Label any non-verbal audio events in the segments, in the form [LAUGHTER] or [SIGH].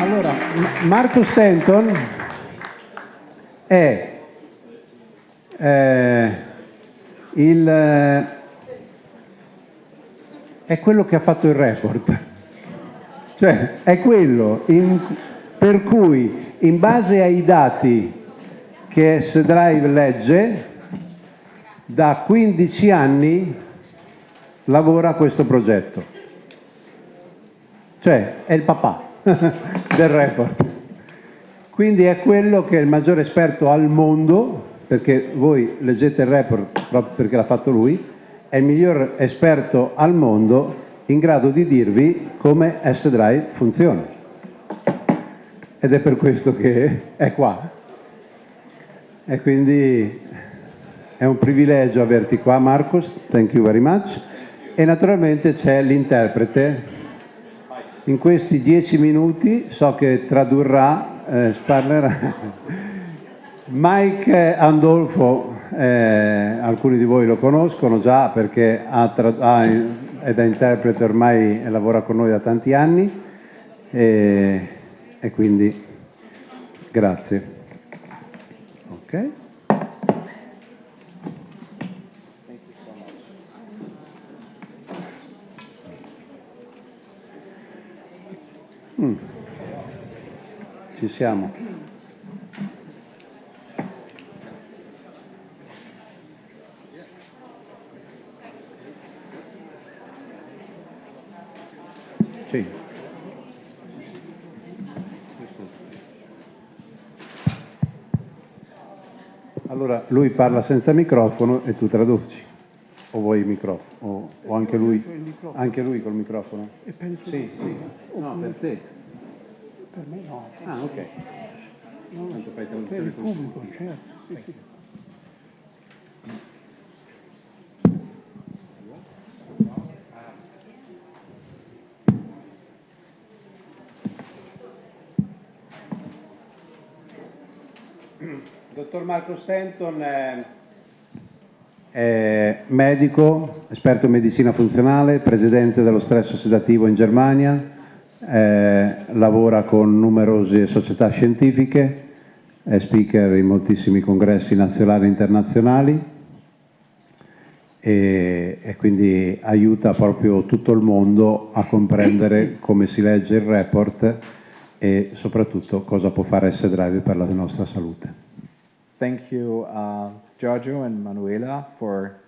Allora, Marco Stanton è eh, il, eh, è quello che ha fatto il report. Cioè, è quello in, per cui, in base ai dati che S-Drive legge, da 15 anni lavora a questo progetto. Cioè, è il papà [LAUGHS] del report. Quindi è quello che è il maggiore esperto al mondo, perché voi leggete il report proprio perché l'ha fatto lui, è il miglior esperto al mondo in grado di dirvi come S-Drive funziona. Ed è per questo che è qua. E quindi è un privilegio averti qua Marcos, thank you very much. E naturalmente c'è l'interprete. In questi dieci minuti so che tradurrà, eh, parlerà. [LAUGHS] Mike Andolfo, eh, alcuni di voi lo conoscono già perché ha, ha è da interprete ormai e lavora con noi da tanti anni e, e quindi grazie. Ok. Mm. Ci siamo. Sì. Allora lui parla senza microfono e tu traduci. O vuoi il microfono? O, o anche, lui, anche lui col microfono? E penso sì, sì. No, per te. Per me no. Ah, ok. Non lo so. Per il pubblico, certo. Sì, sì. Dottor Marco Stanton è, è medico, esperto in medicina funzionale, presidente dello stress sedativo in Germania, eh, lavora con numerose società scientifiche, è speaker in moltissimi congressi nazionali e internazionali e, e quindi aiuta proprio tutto il mondo a comprendere [COUGHS] come si legge il report e soprattutto cosa può fare S-Drive per la nostra salute. Thank you, uh, Giorgio and Manuela, for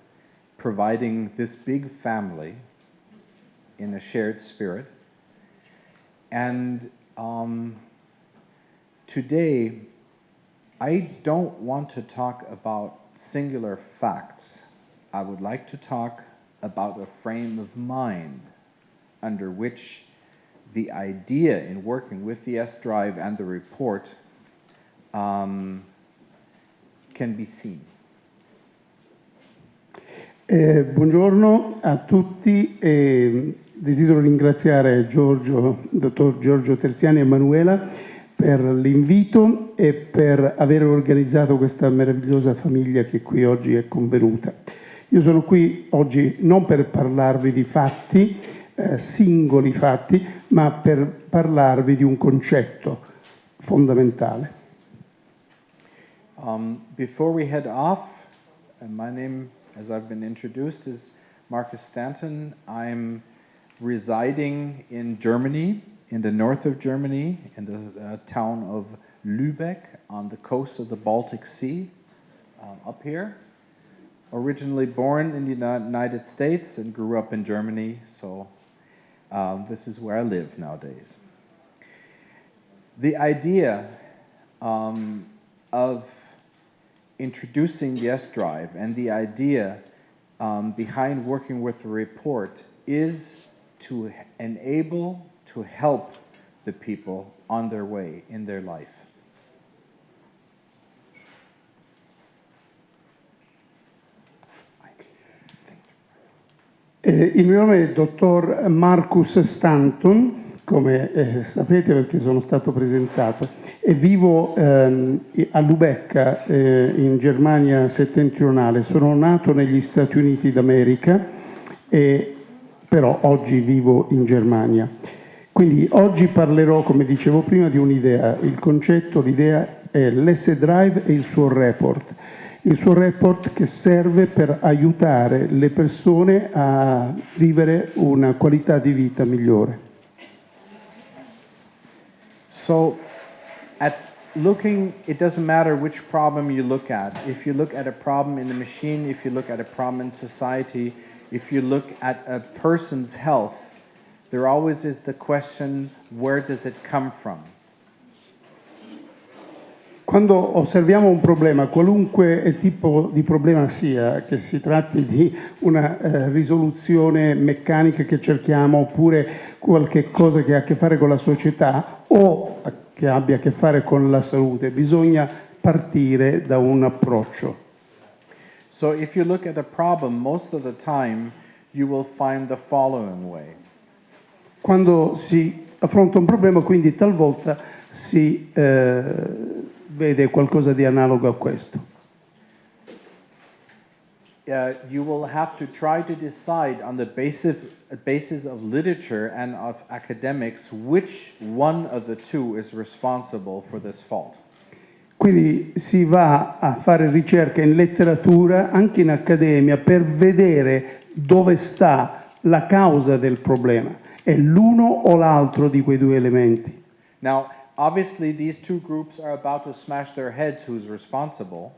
providing this big family in a shared spirit. And um, today, I don't want to talk about singular facts. I would like to talk about a frame of mind under which the idea in working with the S-Drive and the report um, can be seen. Eh, buongiorno a tutti, eh, desidero ringraziare Giorgio, dottor Giorgio Terziani e Emanuela per l'invito e per aver organizzato questa meravigliosa famiglia che qui oggi è convenuta. Io sono qui oggi non per parlarvi di fatti, eh, singoli fatti, ma per parlarvi di un concetto fondamentale. Um, before we head off, uh, my name, as I've been introduced, is Marcus Stanton. I'm residing in Germany, in the north of Germany, in the uh, town of Lübeck on the coast of the Baltic Sea, um, up here. Originally born in the United States and grew up in Germany, so um, this is where I live nowadays. The idea um, of introducing the S-Drive and the idea um, behind working with the report is to enable, to help the people on their way in their life. Eh, il mio nome è dottor Marcus Stanton, come eh, sapete perché sono stato presentato, e vivo ehm, a Lubecca eh, in Germania settentrionale. Sono nato negli Stati Uniti d'America, però oggi vivo in Germania. Quindi oggi parlerò, come dicevo prima, di un'idea. Il concetto, l'idea è l'S-Drive e il suo report. Il suo report che serve per aiutare le persone a vivere una qualità di vita migliore. So, at looking, it doesn't matter which problem you look at. If you look at a problem in the machine, if you look at a problem in society, if you look at a person's health, there always is the question where does it come from? Quando osserviamo un problema, qualunque tipo di problema sia, che si tratti di una eh, risoluzione meccanica che cerchiamo oppure qualche cosa che ha a che fare con la società o che abbia a che fare con la salute, bisogna partire da un approccio. So, if you look at a problem, most of the time you will find the following way. Quando si affronta un problema, quindi talvolta si eh, vede qualcosa di analogo a questo. Uh, you will have to try to decide on the basis, basis of literature and of academics which one of the two is responsible for this fault. Quindi si va a fare ricerca in letteratura, anche in accademia, per vedere dove sta la causa del problema. È l'uno o l'altro di quei due elementi. Now, obviously, these two groups are about to smash their heads who's responsible,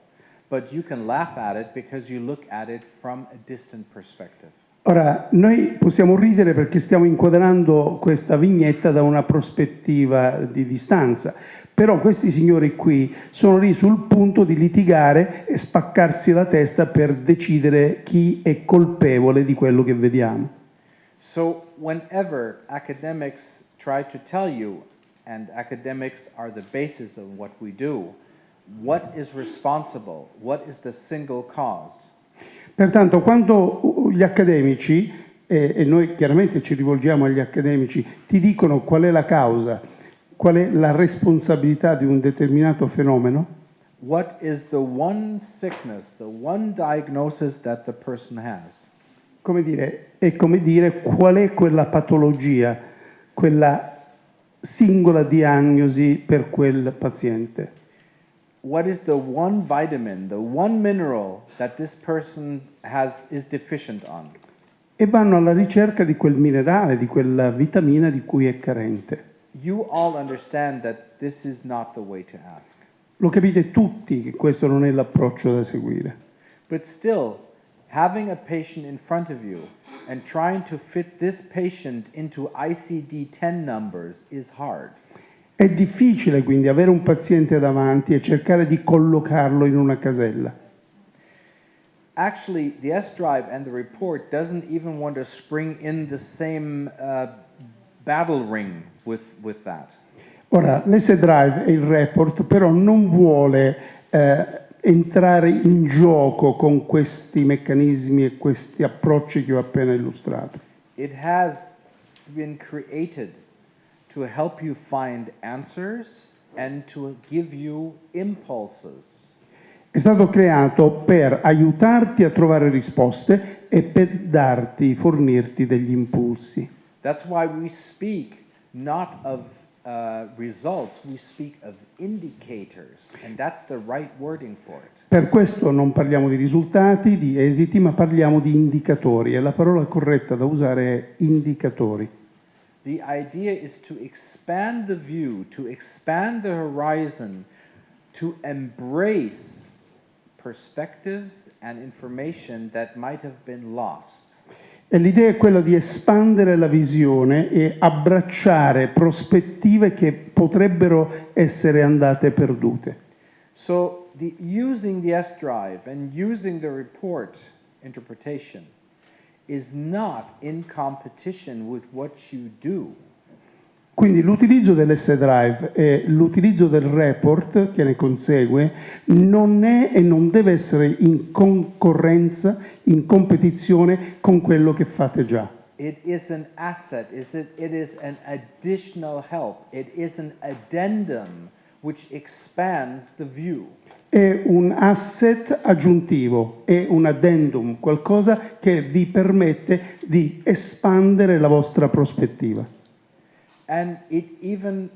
but you can laugh at it because you look at it from a distant perspective. Ora, noi possiamo ridere perché stiamo inquadrando questa vignetta da una prospettiva di distanza, però questi signori qui sono lì sul punto di litigare e spaccarsi la testa per decidere chi è colpevole di quello che vediamo. So, whenever academics try to tell you, and academics are the basis of what we do, what is responsible, what is the single cause, Pertanto, quando gli accademici, eh, e noi chiaramente ci rivolgiamo agli accademici, ti dicono qual è la causa, qual è la responsabilità di un determinato fenomeno, what is the one sickness, the one diagnosis that the person has? come dire, è come dire qual è quella patologia, quella singola diagnosi per quel paziente. What is the one vitamin, the one mineral that this person has is deficient on? E vanno alla ricerca di quel minerale, di quella vitamina di cui è carente. You all understand that this is not the way to ask. Lo capite tutti che questo non è l'approccio da seguire. But still, having a patient in front of you and trying to fit this patient into ICD 10 numbers is hard. È difficile quindi avere un paziente davanti e cercare di collocarlo in una casella. Actually, the S drive and the report doesn't even want to spring in the same uh, battle ring with, with that. Ora, l'S-Drive e il report però non vuole eh, entrare in gioco con questi meccanismi e questi approcci che ho appena illustrato. It has been created to help you find answers and to give you impulses. È stato creato per aiutarti a trovare risposte e per darti, fornirti degli impulsi. That's why we speak not of uh, results, we speak of indicators, and that's the right wording for it. Per questo non parliamo di risultati, di esiti, ma parliamo di indicatori e la parola corretta da usare è indicatori. The idea is to expand the view, to expand the horizon, to embrace perspectives and information that might have been lost. L'idea è quella di espandere la visione e abbracciare prospettive che potrebbero essere andate perdute. So, the, using the S drive and using the report interpretation is not in competition with what you do. Quindi l'utilizzo dell'S-Drive e l'utilizzo del report che ne consegue non è e non deve essere in concorrenza, in competizione con quello che fate già. It is an asset, it is an additional help, it is an addendum which expands the view. È un asset aggiuntivo, è un addendum, qualcosa che vi permette di espandere la vostra prospettiva. And it even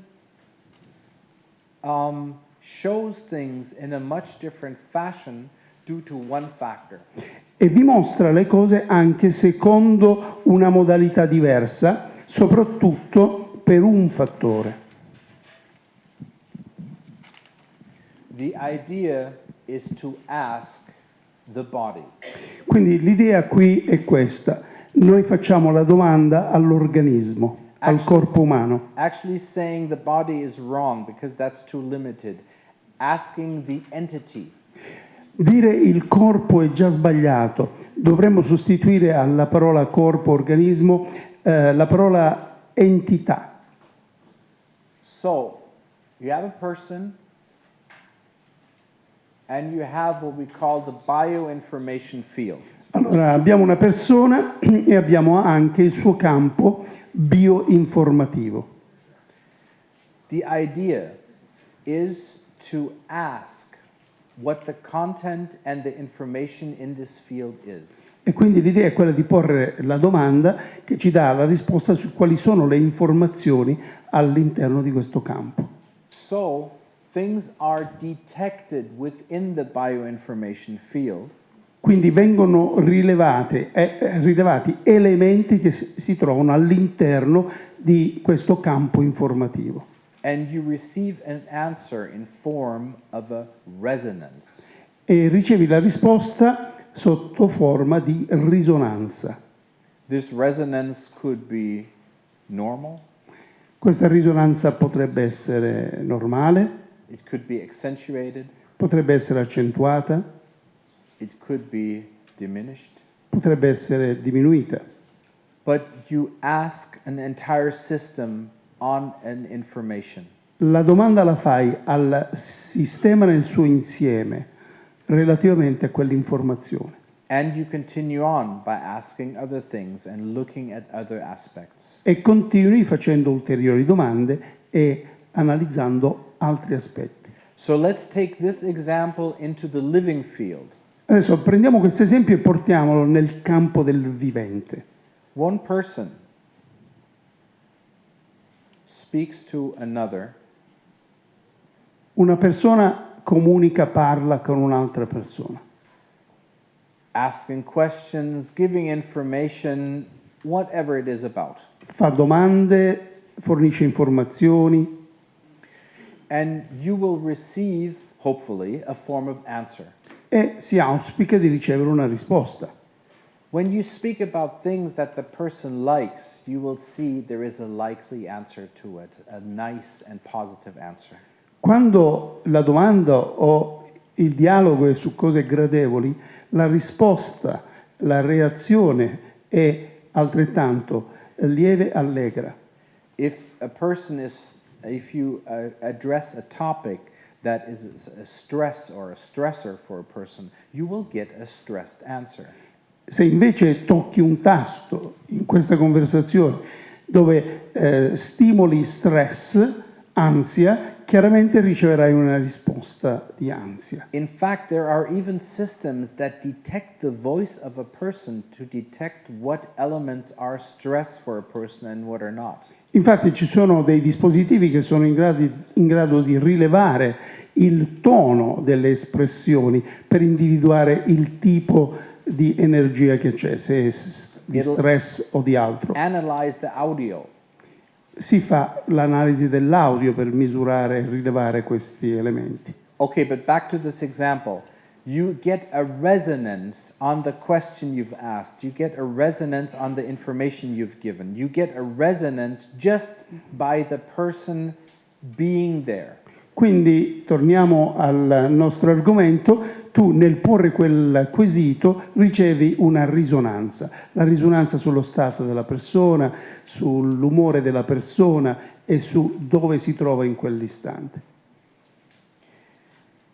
um, shows things in a much different fashion due to one factor. e vi mostra le cose anche secondo una modalità diversa, soprattutto per un fattore. The idea is to ask the body. Quindi l'idea qui è questa. Noi facciamo la domanda all'organismo, al corpo umano. Actually, saying the body is wrong because that's too limited. Asking the entity. Dire il corpo è già sbagliato. Dovremmo sostituire alla parola corpo, organismo, eh, la parola entità. So, you have a person and you have what we call the bioinformation field. Allora, abbiamo una persona [CLEARS THROAT] e abbiamo anche il suo campo bioinformativo. The idea is to ask what the content and the information in this field is. E quindi l'idea è quella di porre la domanda che ci dà la risposta su quali sono le informazioni all'interno di questo campo. So, things are detected within the bioinformation field Quindi vengono rilevate, eh, rilevati elementi che si, trovano all'interno di questo campo informativo. and you receive an answer in form of a resonance. E ricevi la risposta sotto forma di risonanza. This resonance could be normal, Questa risonanza potrebbe essere normale, it could be accentuated, potrebbe essere accentuata, it could be diminished. potrebbe essere diminuita. But you ask an entire system on an information. La domanda la fai al sistema nel suo insieme relativamente a quell'informazione And you continue on by asking other things and looking at other aspects. e continui facendo ulteriori domande e analizzando altri aspetti. So let's take this example into the living field. Adesso prendiamo questo esempio e portiamolo nel campo del vivente. One person speaks to another Una persona comunica, parla con un'altra persona, asking questions, giving information, whatever it is about. fa domande, fornisce informazioni And you will receive, hopefully, a form of answer. E si auspica di ricevere una risposta. When you speak about things that the person likes, you will see there is a likely answer to it, a nice and positive answer. Quando la domanda o il dialogo è su cose gradevoli, la risposta, la reazione è altrettanto lieve, allegra. If a person is, if you uh, address a topic that is a stress or a stressor for a person, you will get a stressed answer. Se invece tocchi un tasto in questa conversazione dove eh, stimoli stress, ansia, chiaramente riceverai una risposta di ansia. In fact, there are even systems that detect the voice of a person to detect what elements are stress for a person and what are not. Infatti ci sono dei dispositivi che sono in grado, in grado di rilevare il tono delle espressioni per individuare il tipo di energia che c'è, se è di stress o di altro. Analyze the audio. Si fa l'analisi dell'audio per misurare e rilevare questi elementi. Okay, but back to this example. You get a resonance on the question you've asked. You get a resonance on the information you've given. You get a resonance just by the person being there. Quindi torniamo al nostro argomento, tu nel porre quel quesito ricevi una risonanza, la risonanza sullo stato della persona, sull'umore della persona e su dove si trova in quell'istante.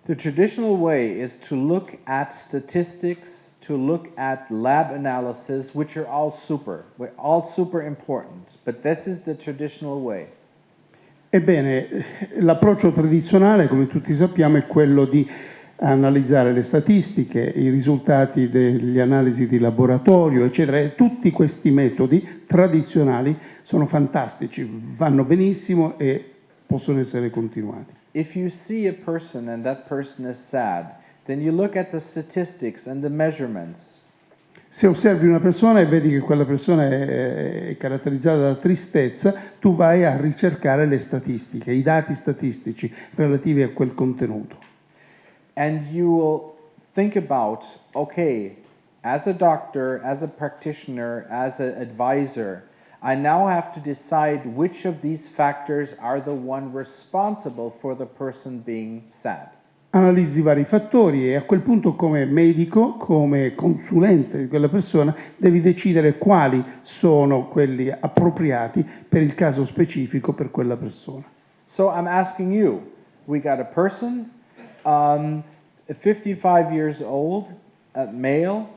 The traditional way is to look at statistics, to look at lab analysis, which are all super, all super important. But this is the traditional way. Ebbene, l'approccio tradizionale, come tutti sappiamo, è quello di analizzare le statistiche, i risultati degli analisi di laboratorio, eccetera. E tutti questi metodi tradizionali sono fantastici, vanno benissimo e possono essere continuati. If you see a person and that person is sad, then you look at the statistics and the measurements. Se osservi una persona e vedi che quella persona è, è caratterizzata da tristezza, tu vai a ricercare le statistiche, i dati statistici relativi a quel contenuto. And you will think about okay, as a doctor, as a practitioner, as an advisor, I now have to decide which of these factors are the one responsible for the person being sad. Analizzi vari fattori e a quel punto come medico, come consulente di quella persona, devi decidere quali sono quelli appropriati per il caso specifico per quella persona. So I'm asking you, we got a person, um, 55 years old, male,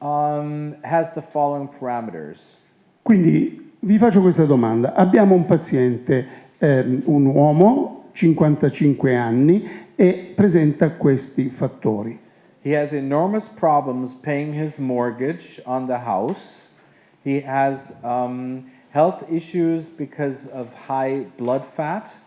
um, has the following parameters. Quindi vi faccio questa domanda. Abbiamo un paziente, ehm, un uomo, 55 anni, e presenta questi fattori. He has enormous problems paying his mortgage on the house. He has um, health issues because of high blood fat.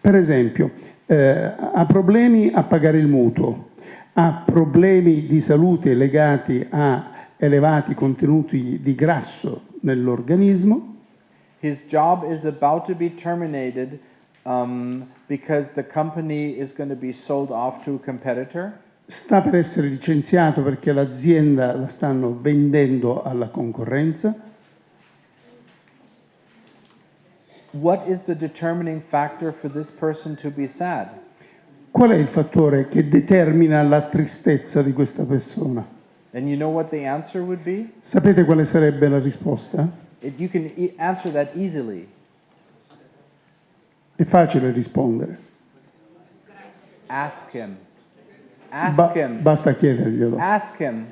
Per esempio, eh, ha problemi a pagare il mutuo, ha problemi di salute legati a elevati contenuti di grasso nell'organismo, His job is about to be terminated um, because the company is going to be sold off to a competitor. sta per essere licenziato perché l'azienda la stanno vendendo alla concorrenza. What is the determining factor for this person to be sad? Qual è il fattore che determina la tristezza di questa persona? And you know what the answer would be? Sapete quale sarebbe la risposta? It, you can e- answer that easily. È facile rispondere, Ask him. Ask Ba- him. basta chiederglielo. Ask him.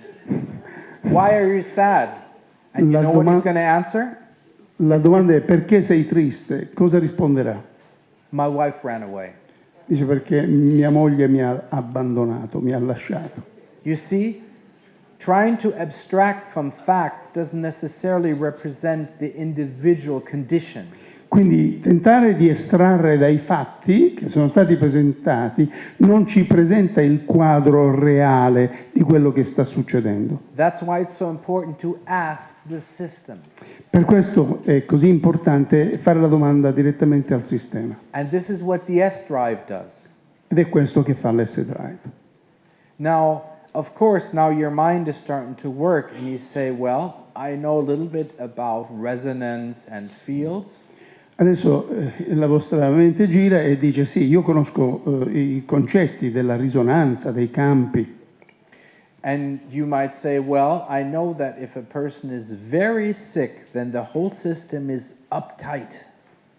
Why are you sad? And you La know what he's going to answer? La domanda è perché sei triste? Cosa risponderà? My wife ran away. Dice perché mia moglie mi ha abbandonato, mi ha lasciato. You see, trying to abstract from fact doesn't necessarily represent the individual condition. Quindi tentare di estrarre dai fatti che sono stati presentati non ci presenta il quadro reale di quello che sta succedendo. That's why it's so important to ask the system. Per questo è così importante fare la domanda direttamente al sistema. And this is what the S drive does. Ed è questo che fa l'S-Drive. Of course, now your mind is starting to work and you say, well, I know a little bit about resonance and fields. Adesso eh, la vostra mente gira e dice sì, io conosco eh, i concetti della risonanza, dei campi. And you might say, well, I know that if a person is very sick, then the whole system is uptight.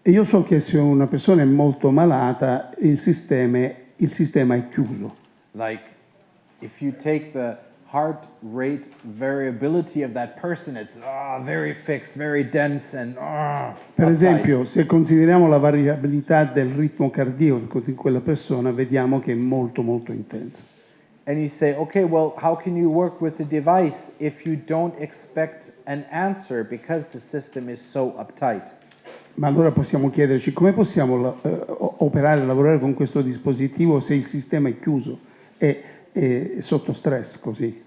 E io so che se una persona è molto malata, il sistema, il sistema è chiuso. Like, if you take the heart rate variability of that person, it's ah, very fixed, very dense, and ah, Per esempio, se consideriamo la variabilità del ritmo cardiaco di quella persona, vediamo che è molto molto intensa. And you say, okay, well, how can you work with the device if you don't expect an answer because the system is so uptight? Ma allora possiamo chiederci come possiamo o- operare, lavorare con questo dispositivo se il sistema è chiuso e è sotto stress così.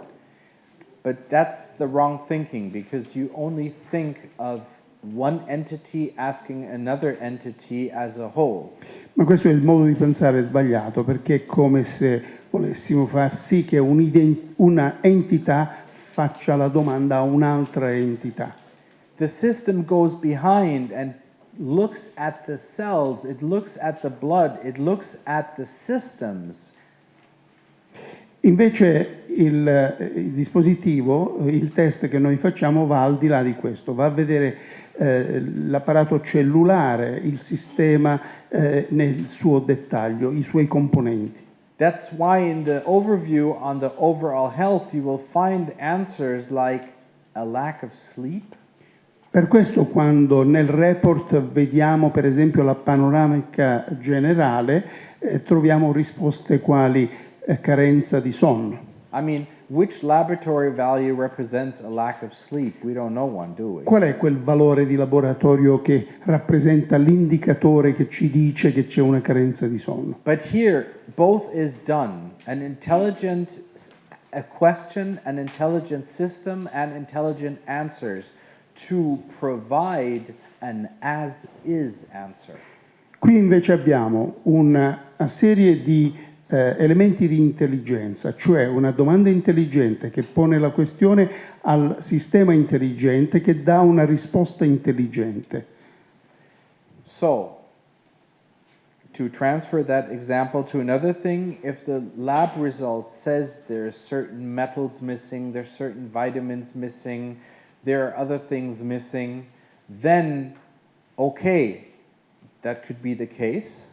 But that's the wrong thinking because you only think of one entity asking another entity as a whole. Ma questo è il modo di pensare sbagliato perché è come se volessimo far sì che una entità faccia la domanda a un'altra entità. The system goes behind and looks at the cells, it looks at the blood, it looks at the systems. Invece il, eh, il dispositivo, il test che noi facciamo va al di là di questo, va a vedere eh, l'apparato cellulare, il sistema eh, nel suo dettaglio, i suoi componenti. That's why in the overview on the overall health, you will find answers like a lack of sleep, Per questo quando nel report vediamo per esempio la panoramica generale, eh, troviamo risposte quali carenza di sonno. I mean, which laboratory value represents a lack of sleep? We don't know one, do we? Qual è quel valore di laboratorio che rappresenta l'indicatore che ci dice che c'è una carenza di sonno? But here, both is done. An intelligent question, an intelligent system, and intelligent answers to provide an as is answer. Qui invece abbiamo una serie di eh, elementi di intelligenza, cioè una domanda intelligente che pone la questione al sistema intelligente che dà una risposta intelligente. So, to transfer that example to another thing, if the lab result says there's certain metals missing, there's certain vitamins missing, there are other things missing, then okay, that could be the case.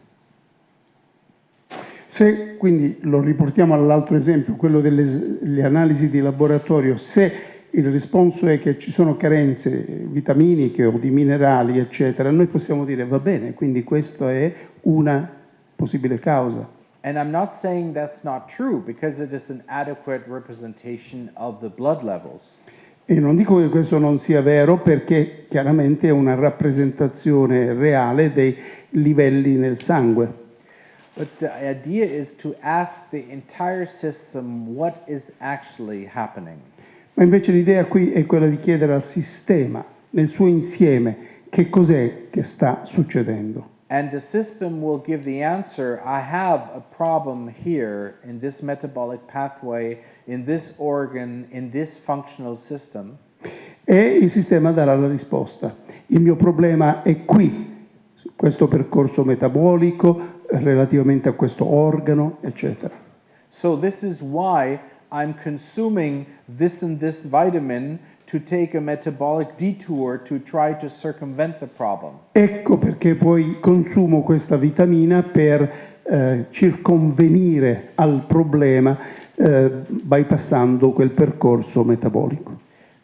Se quindi lo riportiamo all'altro esempio, quello delle analisi di laboratorio, se il risponso è che ci sono carenze vitaminiche o di minerali, eccetera, noi possiamo dire va bene, quindi questa è una possibile causa. And I'm not saying that's not true because it is an adequate representation of the blood levels. E non dico che questo non sia vero perché chiaramente è una rappresentazione reale dei livelli nel sangue. But the idea is to ask the entire system what is actually happening. Ma invece l'idea qui è quella di chiedere al sistema, nel suo insieme, che cos'è che sta succedendo. And the system will give the answer I have a problem here in this metabolic pathway, in this organ, in this functional system. E il sistema darà la risposta. Il mio problema è qui, questo percorso metabolico, relativamente a questo organo, eccetera. So, this is why I'm consuming this and this vitamin to take a metabolic detour to try to circumvent the problem. Ecco perché poi consumo questa vitamina per eh, circonvenire al problema eh, bypassando quel percorso metabolico.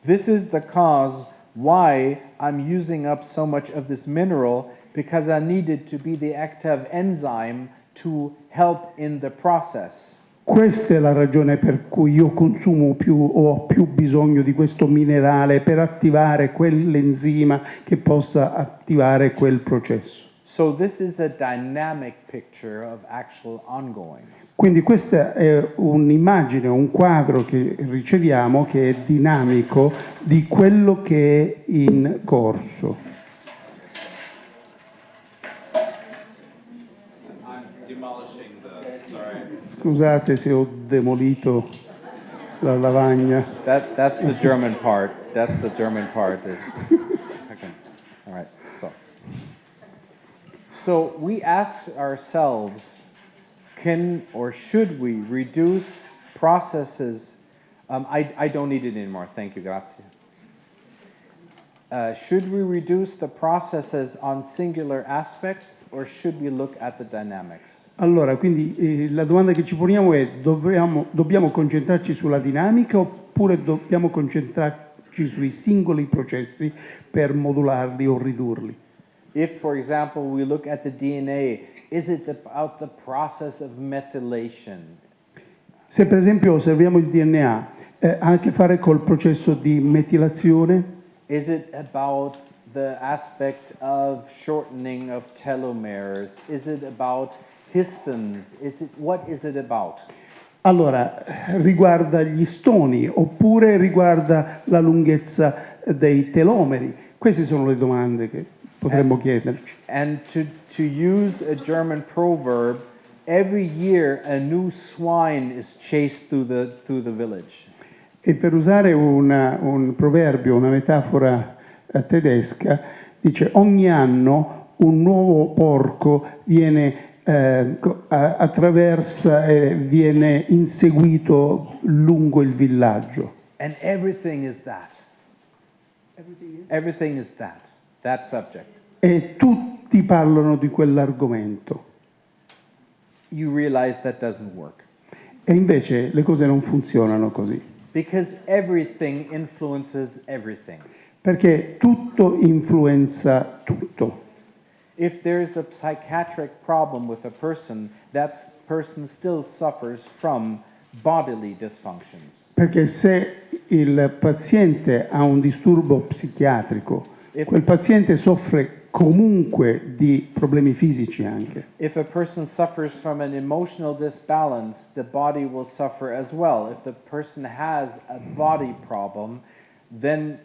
This is the cause why I'm using up so much of this mineral because I needed to be the active enzyme to help in the process. Questa è la ragione per cui io consumo più o ho più bisogno di questo minerale per attivare quell'enzima che possa attivare quel processo. So this is a dynamic picture of actual ongoings. Quindi questa è un'immagine, un quadro che riceviamo che è dinamico di quello che è in corso. Scusate se ho demolito la lavagna. That that's the German part. That's the German part. Okay. All right. So So we ask ourselves, can or should we reduce processes? Um, I, I don't need it anymore. Thank you, grazie. Uh, should we reduce the processes on singular aspects or should we look at the dynamics? Allora, quindi eh, la domanda che ci poniamo è dobbiamo, dobbiamo concentrarci sulla dinamica oppure dobbiamo concentrarci sui singoli processi per modularli o ridurli? If, for example, we look at the DNA, is it about the process of methylation? Se per esempio osserviamo il DNA, eh, ha a che fare col processo di metilazione? Is it about the aspect of shortening of telomeres? Is it about histones? Is it, what is it about? Allora, riguarda gli stoni oppure riguarda la lunghezza dei telomeri? Queste sono le domande che potremmo chiederci. And to, to use a German proverb, every year a new swine is chased through the, through the village. E per usare una- un proverbio, una metafora eh, tedesca, dice ogni anno un nuovo porco viene, eh, attraversa e viene inseguito lungo il villaggio. And everything is that. Everything is that, that subject. E tutti parlano di quell'argomento. You realize that doesn't work. E invece le cose non funzionano così. Because everything influences everything. Perché tutto influenza tutto. If there's a psychiatric problem with a person, that person still suffers from bodily dysfunctions. Perché se il paziente ha un disturbo psichiatrico, If- quel paziente soffre comunque di problemi fisici anche. If a person suffers from an emotional disbalance, the body will suffer as well. If the person has a body problem, then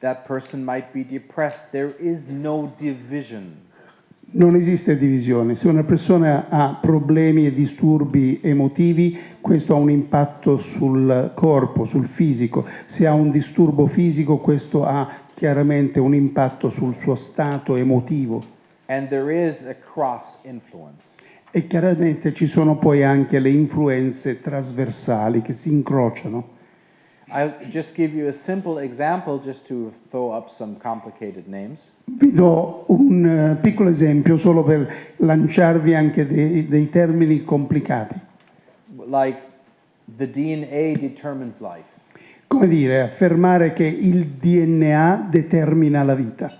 that person might be depressed. There is no division. Non esiste divisione, se una persona ha problemi e disturbi emotivi, questo ha un impatto sul corpo, sul fisico, se ha un disturbo fisico, questo ha chiaramente un impatto sul suo stato emotivo. And there is a cross influence. E chiaramente ci sono poi anche le influenze trasversali che si incrociano. Vi do un eh, piccolo esempio solo per lanciarvi anche dei, dei termini complicati. Like the DNA determines life. Come dire, affermare che il DNA determina la vita.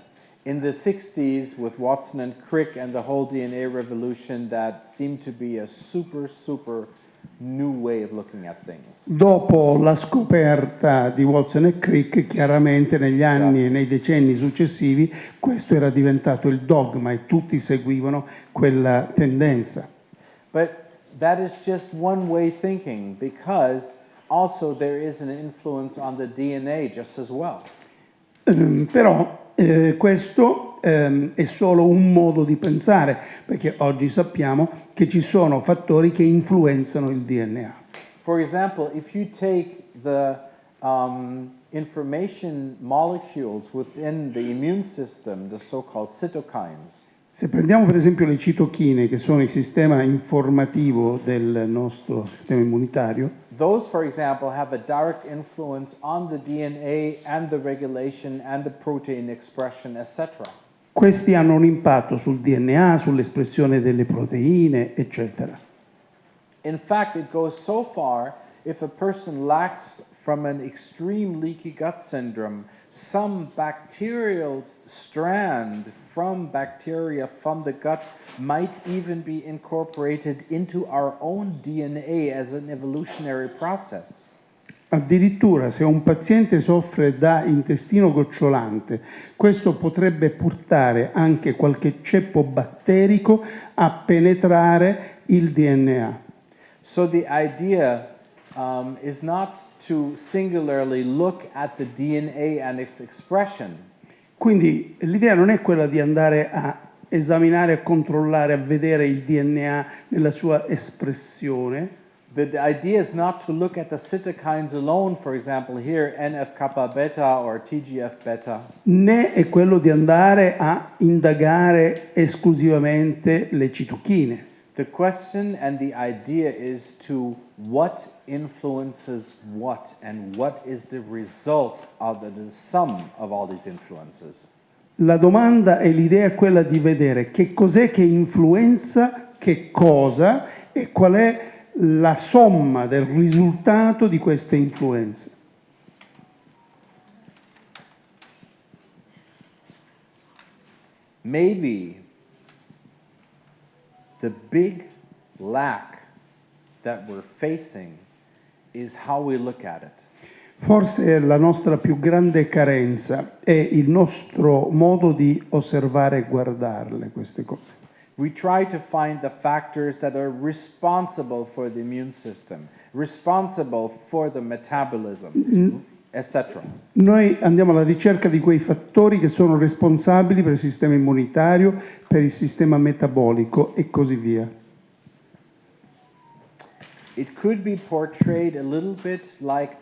In the 60s, with Watson and Crick and the whole DNA revolution, that seemed to be a super, super new way of looking at things. Dopo la scoperta di Watson e Crick, chiaramente negli anni Grazie. e nei decenni successivi, questo era diventato il dogma e tutti seguivano quella tendenza. But that is just one way thinking because also there is an influence on the DNA just as well. Ehm, Però eh, questo ehm, è solo un modo di pensare, perché oggi sappiamo che ci sono fattori che influenzano il DNA. For example, if you take the um, information molecules within the immune system, the so called cytokines, Se prendiamo per esempio le citochine, che sono il sistema informativo del nostro sistema immunitario, those, for example, have a direct influence on the DNA and the regulation and the protein expression, etc. questi hanno un impatto sul DNA, sull'espressione delle proteine, eccetera. In fact, it goes so far if a person lacks from an extreme leaky gut syndrome some bacterial strand from bacteria from the gut might even be incorporated into our own DNA as an evolutionary process. Addirittura se un paziente soffre da intestino gocciolante, questo potrebbe portare anche qualche ceppo batterico a penetrare il DNA. So the idea um, is not to singularly look at the DNA and its expression, Quindi l'idea non è quella di andare a esaminare, a controllare, a vedere il DNA nella sua espressione, The idea is not to look at the cytokines alone, for example, here NF kappa beta or TGF beta, né è quello di andare a indagare esclusivamente le citochine. The question and the idea is to what influences what and what is the result of the, sum of all these influences. La domanda e l'idea è quella di vedere che cos'è che influenza che cosa e qual è la somma del risultato di queste influenze. Maybe the big lack that we're facing is how we look at it. Forse la nostra più grande carenza è il nostro modo di osservare e guardarle queste cose. We try to find the factors that are responsible for the immune system, responsible for the metabolism. Noi andiamo alla ricerca di quei fattori che sono responsabili per il sistema immunitario, per il sistema metabolico e così via. Like.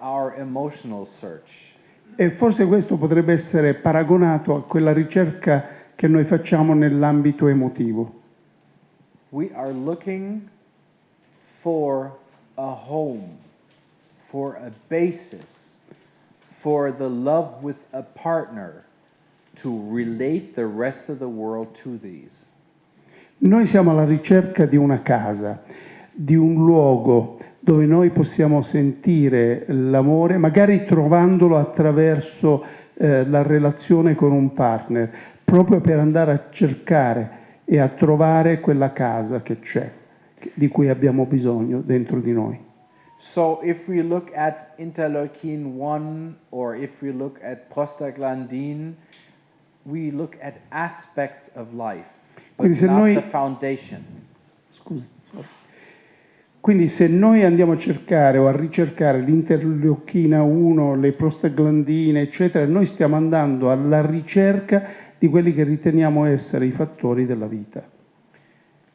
E forse questo potrebbe essere paragonato a quella ricerca che noi facciamo nell'ambito emotivo. We are looking for a home, for a basis, for the love with a partner to relate the rest of the world to these. Noi siamo alla ricerca di una casa, di un luogo dove noi possiamo sentire l'amore, magari trovandolo attraverso eh, la relazione con un partner, proprio per andare a cercare e a trovare quella casa che c'è, di cui abbiamo bisogno dentro di noi. So if we look at interleukin 1 or if we look at prostaglandin, we look at aspects of life, but Quindi se not noi- the foundation. Scusi. Quindi se noi andiamo a cercare o a ricercare l'interleuchina 1, le prostaglandine, eccetera, noi stiamo andando alla ricerca di quelli che riteniamo essere i fattori della vita.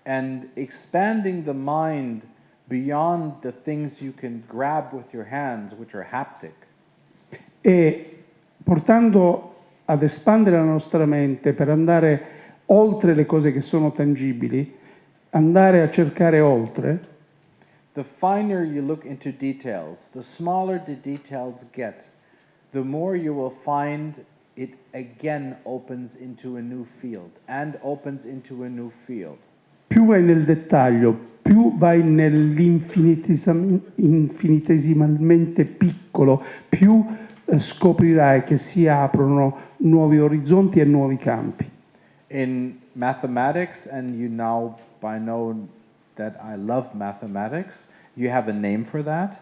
And expanding the mind beyond the things you can grab with your hands, which are haptic, E portando ad espandere la nostra mente per andare oltre le cose che sono tangibili, andare a cercare oltre, the finer you look into details, the smaller the details get, the more you will find it again opens into a new field and opens into a new field. più vai nel dettaglio, più vai nell'infinitesim- infinitesimalmente piccolo, più eh, scoprirai che si aprono nuovi orizzonti e nuovi campi. In mathematics, and you now by know that I love mathematics, you have a name for that.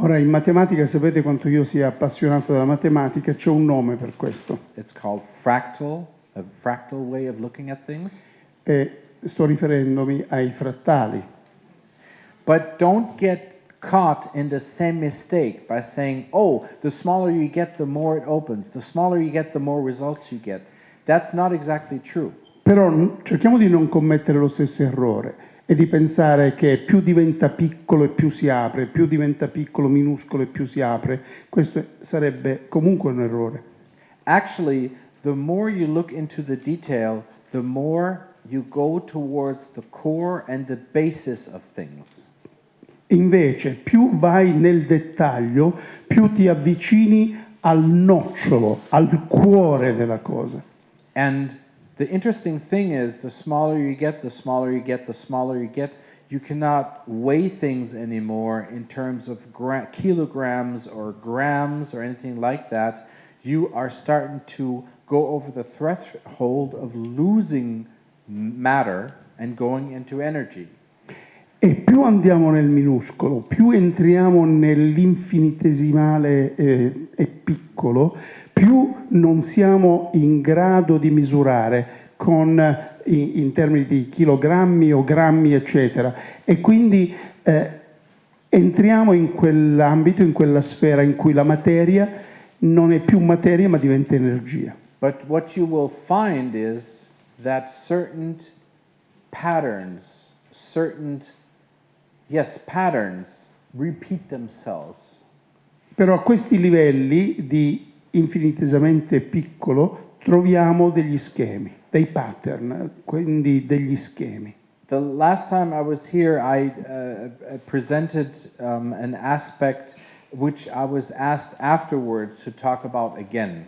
Ora, in matematica sapete quanto io sia appassionato della matematica, c'è un nome per questo. It's called fractal, a fractal way of looking at things. E sto riferendomi ai frattali. But don't get caught in the same mistake by saying, oh, the smaller you get, the more it opens. The smaller you get, the more results you get. That's not exactly true. Però cerchiamo di non commettere lo stesso errore e di pensare che più diventa piccolo e più si apre, più diventa piccolo, minuscolo e più si apre. Questo sarebbe comunque un errore. Actually, the more you look into the detail, the more you go towards the core and the basis of things. Invece, più vai nel dettaglio, più ti avvicini al nocciolo, al cuore della cosa. And the interesting thing is, the smaller you get, the smaller you get, the smaller you get, you cannot weigh things anymore in terms of gra- kilograms or grams or anything like that. You are starting to go over the threshold of losing matter and going into energy. E più andiamo nel minuscolo, più entriamo nell'infinitesimale eh, e piccolo, più non siamo in grado di misurare con, in, in termini di chilogrammi o grammi, eccetera. E quindi eh, entriamo in quell'ambito, in quella sfera in cui la materia non è più materia ma diventa energia. But what you will find is that certain patterns, certain, yes, patterns repeat themselves. Però a questi livelli di infinitesimamente piccolo troviamo degli schemi, dei pattern, quindi degli schemi. The last time I was here, I uh, presented um, an aspect which I was asked afterwards to talk about again.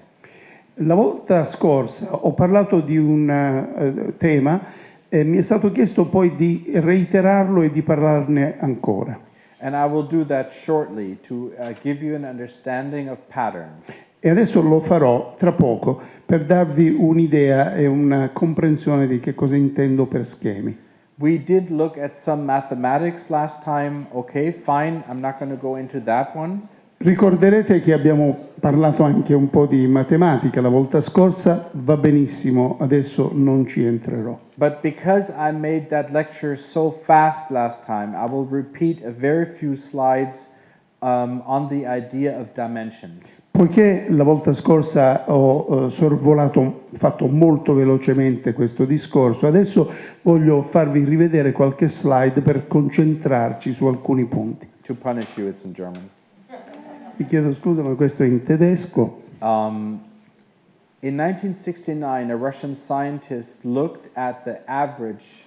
La volta scorsa ho parlato di un eh, tema e mi è stato chiesto poi di reiterarlo e di parlarne ancora. And I will do that shortly to uh, give you an understanding of patterns. E adesso lo farò tra poco per darvi un'idea e una comprensione di che cosa intendo per schemi. We did look at some mathematics last time. Okay, fine, I'm not going to go into that one. Ricorderete che abbiamo parlato anche un po' di matematica la volta scorsa, va benissimo, adesso non ci entrerò. But because I made that lecture so fast last time, I will repeat a very few slides um, on the idea of dimensions. Poiché la volta scorsa ho eh, sorvolato, fatto molto velocemente questo discorso, adesso voglio farvi rivedere qualche slide per concentrarci su alcuni punti. To punish you, it's in German. Vi chiedo scusa, ma questo è in tedesco. Um, in 1969, a Russian scientist looked at the average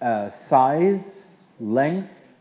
uh, size, length,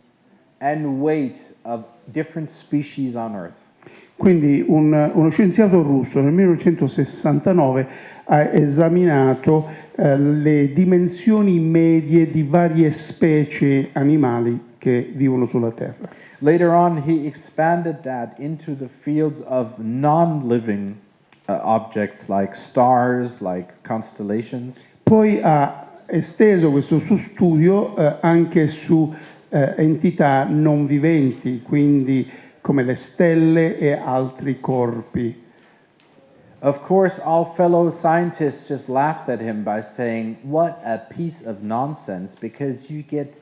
and weight of different species on Earth. Quindi un- uno scienziato russo nel 1969 ha esaminato eh, le dimensioni medie di varie specie animali che vivono sulla Terra. Later on, he expanded that into the fields of non living uh, objects like stars, like constellations. Poi ha esteso questo suo studio eh, anche su eh, entità non viventi, quindi come le stelle e altri corpi. Of course, all fellow scientists just laughed at him by saying, What a piece of nonsense, because you get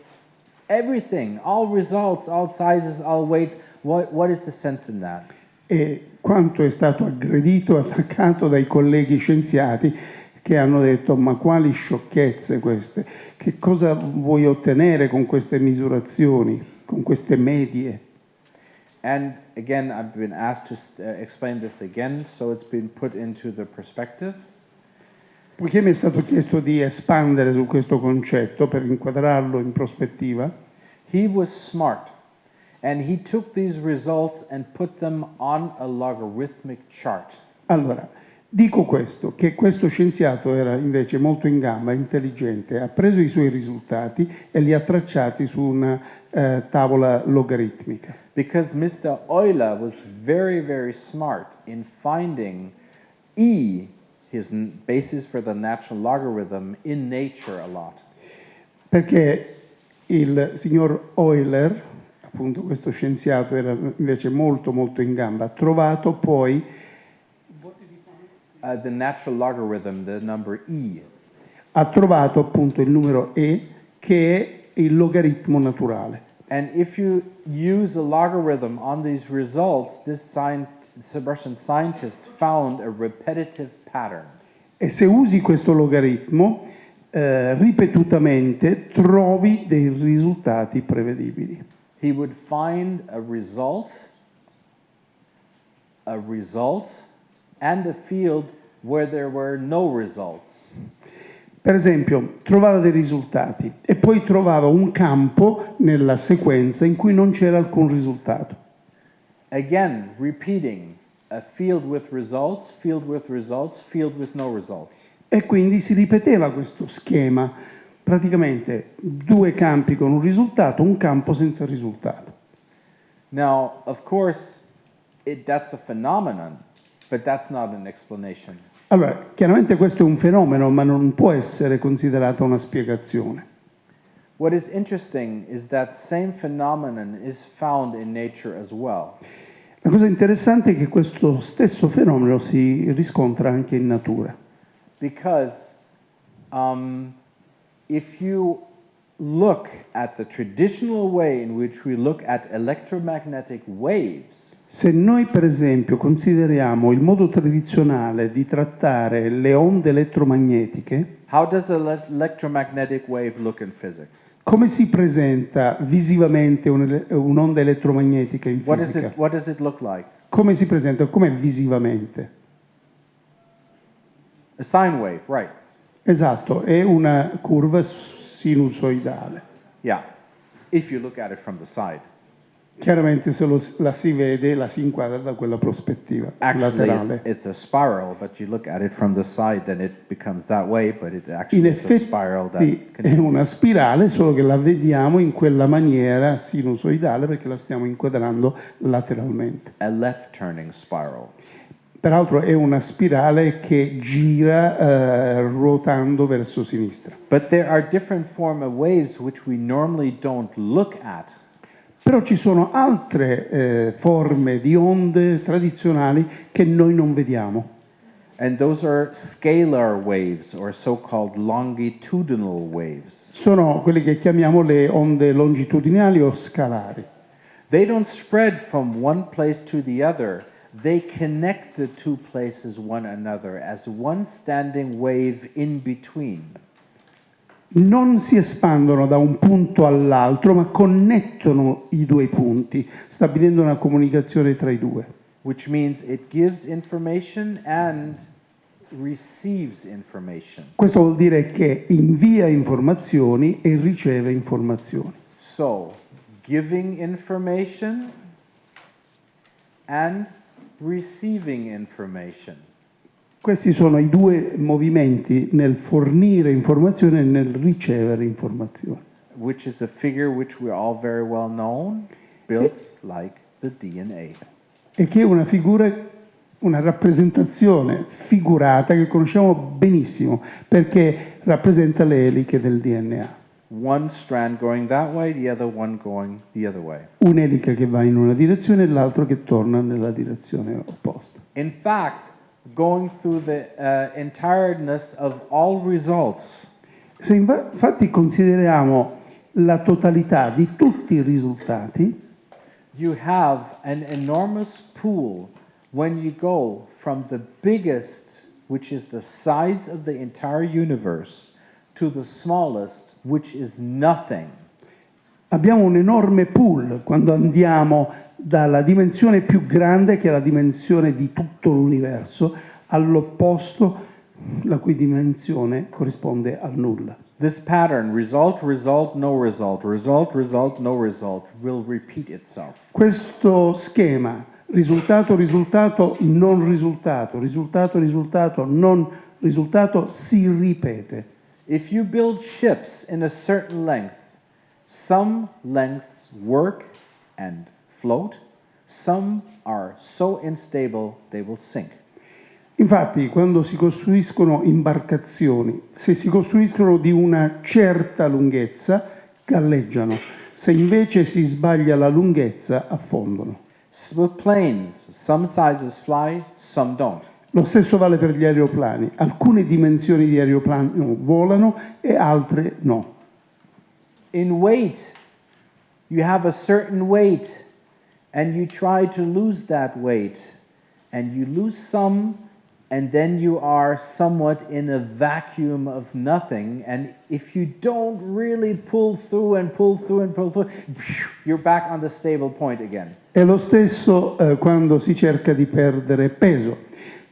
everything, all results, all sizes, all weights. What, what is the sense in that? E quanto è stato aggredito, [LAUGHS] attaccato dai colleghi scienziati che hanno detto ma quali sciocchezze queste, che cosa vuoi ottenere con queste misurazioni, con queste medie? And again, I've been asked to uh, explain this again, so it's been put into the perspective. Poiché mi è stato chiesto di espandere su questo concetto per inquadrarlo in prospettiva, He was smart, and he took these results and put them on a logarithmic chart. allora dico questo, che questo scienziato era invece molto in gamba, intelligente, ha preso i suoi risultati e li ha tracciati su una eh, tavola logaritmica. Because Mr. Euler was very, very smart in finding E, his basis for the natural logarithm, in nature a lot. Perché il signor Euler, appunto questo scienziato era invece molto molto in gamba, ha trovato poi, Uh, the natural logarithm, the number E. ha trovato appunto il numero E che è il logaritmo naturale. And if you use a logarithm on these results, this scient- Russian scientist found a repetitive. E se usi questo logaritmo eh, ripetutamente trovi dei risultati prevedibili. He would find a result, a result, and a field where there were no results. Per esempio, trovava dei risultati e poi trovava un campo nella sequenza in cui non c'era alcun risultato. Again, repeating a field with results, field with results, field with no results. E quindi si ripeteva questo schema, praticamente due campi con un risultato, un campo senza risultato. Now, of course, it, that's a phenomenon, but that's not an explanation. Allora, chiaramente questo è un fenomeno, ma non può essere considerata una spiegazione. What is interesting is that same phenomenon is found in nature as well. La cosa interessante è che questo stesso fenomeno si riscontra anche in natura, Because um, if you look at the traditional way in which we look at electromagnetic waves, Se noi per esempio consideriamo il modo tradizionale di trattare le onde elettromagnetiche, how does an ele- electromagnetic wave look in physics? come si presenta visivamente un- un'onda elettromagnetica in What, is fisica? it, what does it look like? Come si presenta? Com'è visivamente? A sine wave, right? Esatto, è una curva sinusoidale. Yeah, if you look at it from the side. Chiaramente se lo- la si vede, la si inquadra da quella prospettiva Actually, it's, laterale. it's a spiral, but you look at it from the side, then it becomes that way, but it In actually is a spiral that effetti è una spirale, solo che la vediamo in quella maniera sinusoidale perché la stiamo inquadrando lateralmente. a left turning spiral. Peraltro è una spirale che gira eh, ruotando verso sinistra. But there are different form of waves which we normally don't look at. Però ci sono altre eh, forme di onde tradizionali che noi non vediamo. And those are scalar waves or so called longitudinal waves. Sono quelle che chiamiamo le onde longitudinali o scalari. They don't spread from one place to the other, they connect the two places one another as one standing wave in between. Non si espandono da un punto all'altro, ma connettono i due punti, stabilendo una comunicazione tra i due. which means it gives information and receives information. Questo vuol dire che invia informazioni e riceve informazioni. So, giving information and receiving information. Questi sono i due movimenti nel fornire informazione e nel ricevere informazioni. which is a figure which we're all very well known, built like the DNA. e che è una figura, una rappresentazione figurata che conosciamo benissimo perché rappresenta le eliche del DNA. One strand going that way, the other one going the other way. Un'elica che va in una direzione e l'altro che torna nella direzione opposta. In fact, going through the uh, entireness of all results, Se infatti consideriamo la totalità di tutti i risultati, you have an enormous pool when you go from the biggest, which is the size of the entire universe, to the smallest, which is nothing. abbiamo un enorme pool quando andiamo dalla dimensione più grande, che è la dimensione di tutto l'universo, all'opposto, la cui dimensione corrisponde al nulla. This pattern, result, result, no result, result, result, no result, will repeat itself. Questo schema, risultato, risultato, non risultato, risultato, risultato, non risultato, si ripete. If you build ships in a certain length, some lengths work and float, some are so unstable they will sink. Infatti, quando si costruiscono imbarcazioni, se si costruiscono di una certa lunghezza, galleggiano. Se invece si sbaglia la lunghezza, affondano. With planes, some sizes fly, some don't. Lo stesso vale per gli aeroplani. Alcune dimensioni di aeroplano volano e altre no. In weight, you have a certain weight, and you try to lose that weight, and you lose some, and then you are somewhat in a vacuum of nothing. And if you don't really pull through and pull through and pull through, you're back on the stable point again. È lo stesso eh, quando si cerca di perdere peso.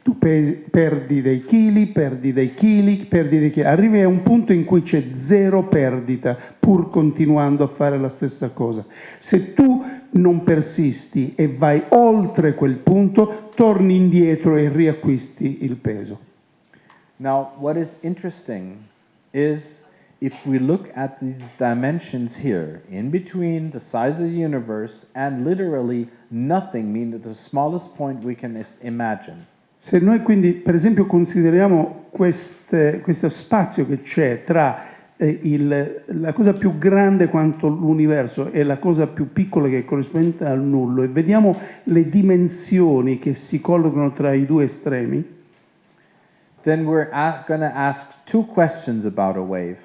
Tu pesi- perdi dei chili, perdi dei chili, perdi dei chili. Arrivi a un punto in cui c'è zero perdita, pur continuando a fare la stessa cosa. Se tu non persisti e vai oltre quel punto, torni indietro e riacquisti il peso. Now, what is interesting is if we look at these dimensions here, in between the size of the universe and literally nothing, meaning the smallest point we can imagine, Se noi quindi, per esempio, consideriamo queste- questo spazio che c'è tra eh, il- la cosa più grande quanto l'universo e la cosa più piccola che corrisponde al nullo e vediamo le dimensioni che si collocano tra i due estremi, then we're going to ask two questions about a wave.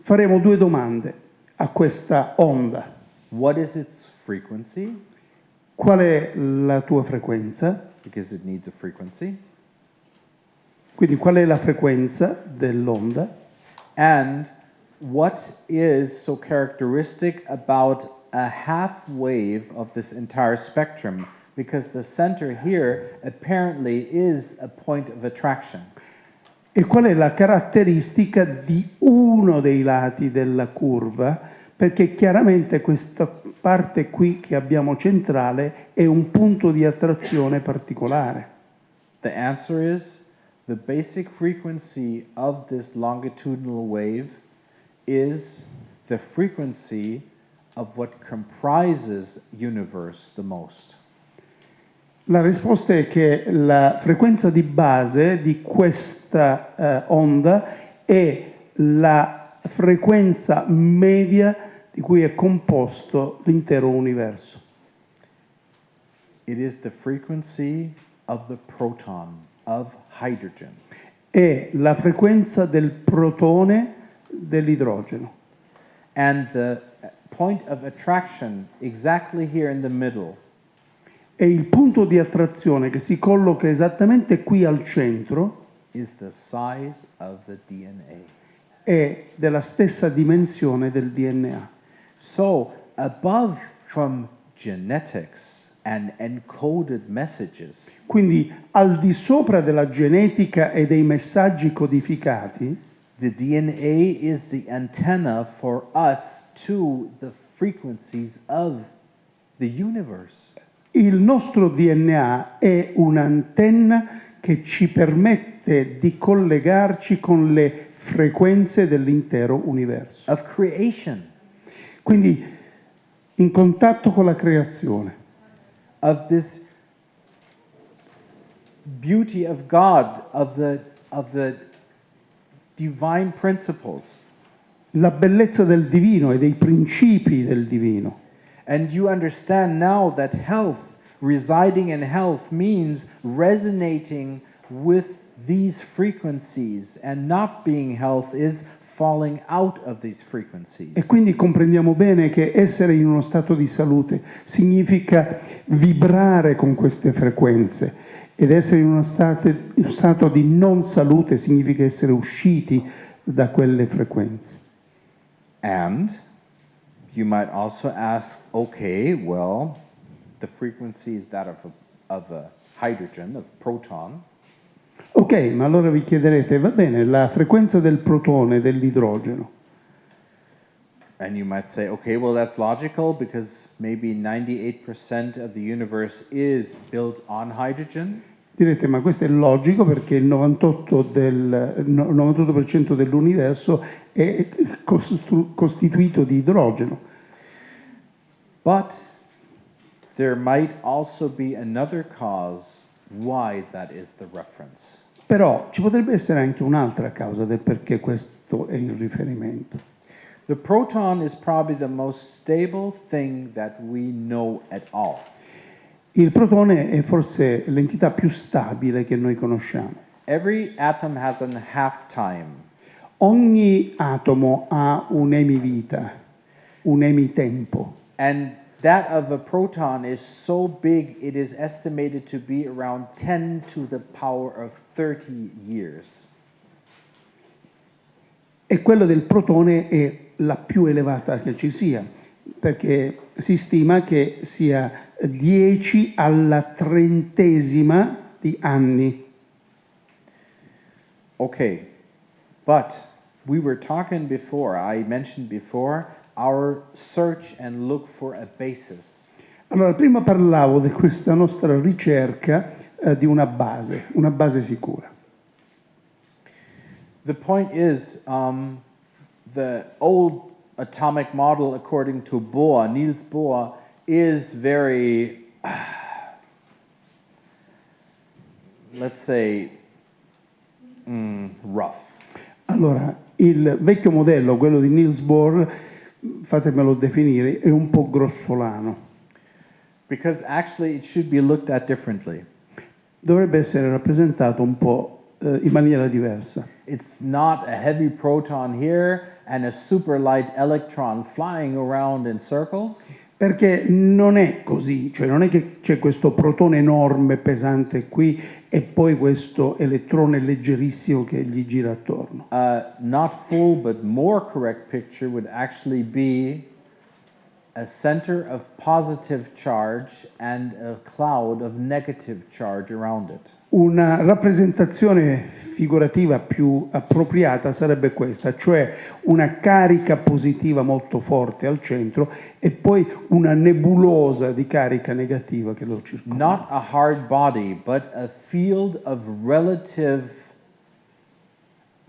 faremo due domande a questa onda. What is its frequency? Qual è la tua frequenza? Because it needs a frequency. Quindi qual è la frequenza dell'onda? And what is so characteristic about a half wave of this entire spectrum? Because the center here apparently is a point of attraction. E qual è la caratteristica di uno dei lati della curva? Perché chiaramente questa parte qui che abbiamo centrale è un punto di attrazione particolare. The answer is the basic frequency of this longitudinal wave is the frequency of what comprises universe the most. La risposta è che la frequenza di base di questa eh, onda è la frequenza media di cui è composto l'intero universo. It is the frequency of the proton, of hydrogen. È la frequenza del protone dell'idrogeno. And the point of attraction, exactly here in the middle, E il punto di attrazione che si colloca esattamente qui al centro is the size of the DNA. è della stessa dimensione del DNA. So, above from genetics and encoded messages, Quindi al di sopra della genetica e dei messaggi codificati, the DNA is the antenna for us to the frequencies of the universe. Il nostro DNA è un'antenna che ci permette di collegarci con le frequenze dell'intero universo. of creation, Quindi in contatto con la creazione, of this beauty of God, of the, of the divine principles. la bellezza del divino e dei principi del divino. And you understand now that health, residing in health, means resonating with these frequencies, and not being health is falling out of these E frequencies. quindi comprendiamo bene che essere in uno stato di salute significa vibrare con queste frequenze ed essere in uno stato, uno stato di non salute significa essere usciti da quelle frequenze. And you might also ask, okay, well, the frequency is that of a, of a hydrogen, of proton. Ok, ma allora vi chiederete, va bene, la frequenza del protone, dell'idrogeno. And you might say, okay, well, that's logical because maybe 98% of the universe is built on hydrogen. Direte, ma questo è logico perché il 98%, del, no- 98% dell'universo è costituito di idrogeno. But there might also be another cause why that is the reference. Però ci potrebbe essere anche un'altra causa del perché questo è il riferimento. The proton is probably the most stable thing that we know at all. Il protone è forse l'entità più stabile che noi conosciamo. Every atom has an half time. Ogni atomo ha un'emivita, un emitempo. And that of a proton is so big, it is estimated to be around 10 to the power of 30 years. E quello del protone è la più elevata che ci sia, perché si stima che sia 10 alla trentesima di anni. Okay, but we were talking before, I mentioned before, our search and look for a basis. Allora, prima parlavo di questa nostra ricerca eh, di una base, una base sicura. The point is, um, the old atomic model, according to Bohr, Niels Bohr, is very, [SIGHS] let's say, mm, rough. Allora, il vecchio modello, quello di Niels Bohr, fatemelo definire, è un po' grossolano. Because actually, it should be looked at differently. Dovrebbe essere rappresentato un po' eh, in maniera diversa. It's not a heavy proton here and a super light electron flying around in circles. Perché non è così, cioè non è che c'è questo protone enorme, pesante qui e poi questo elettrone leggerissimo che gli gira attorno. Uh, not full, but more correct picture would actually be a center of positive charge and a cloud of negative charge around it. Una rappresentazione figurativa più appropriata sarebbe questa, cioè una carica positiva molto forte al centro e poi una nebulosa di carica negativa che lo circonda. Not a hard body, but a field of relative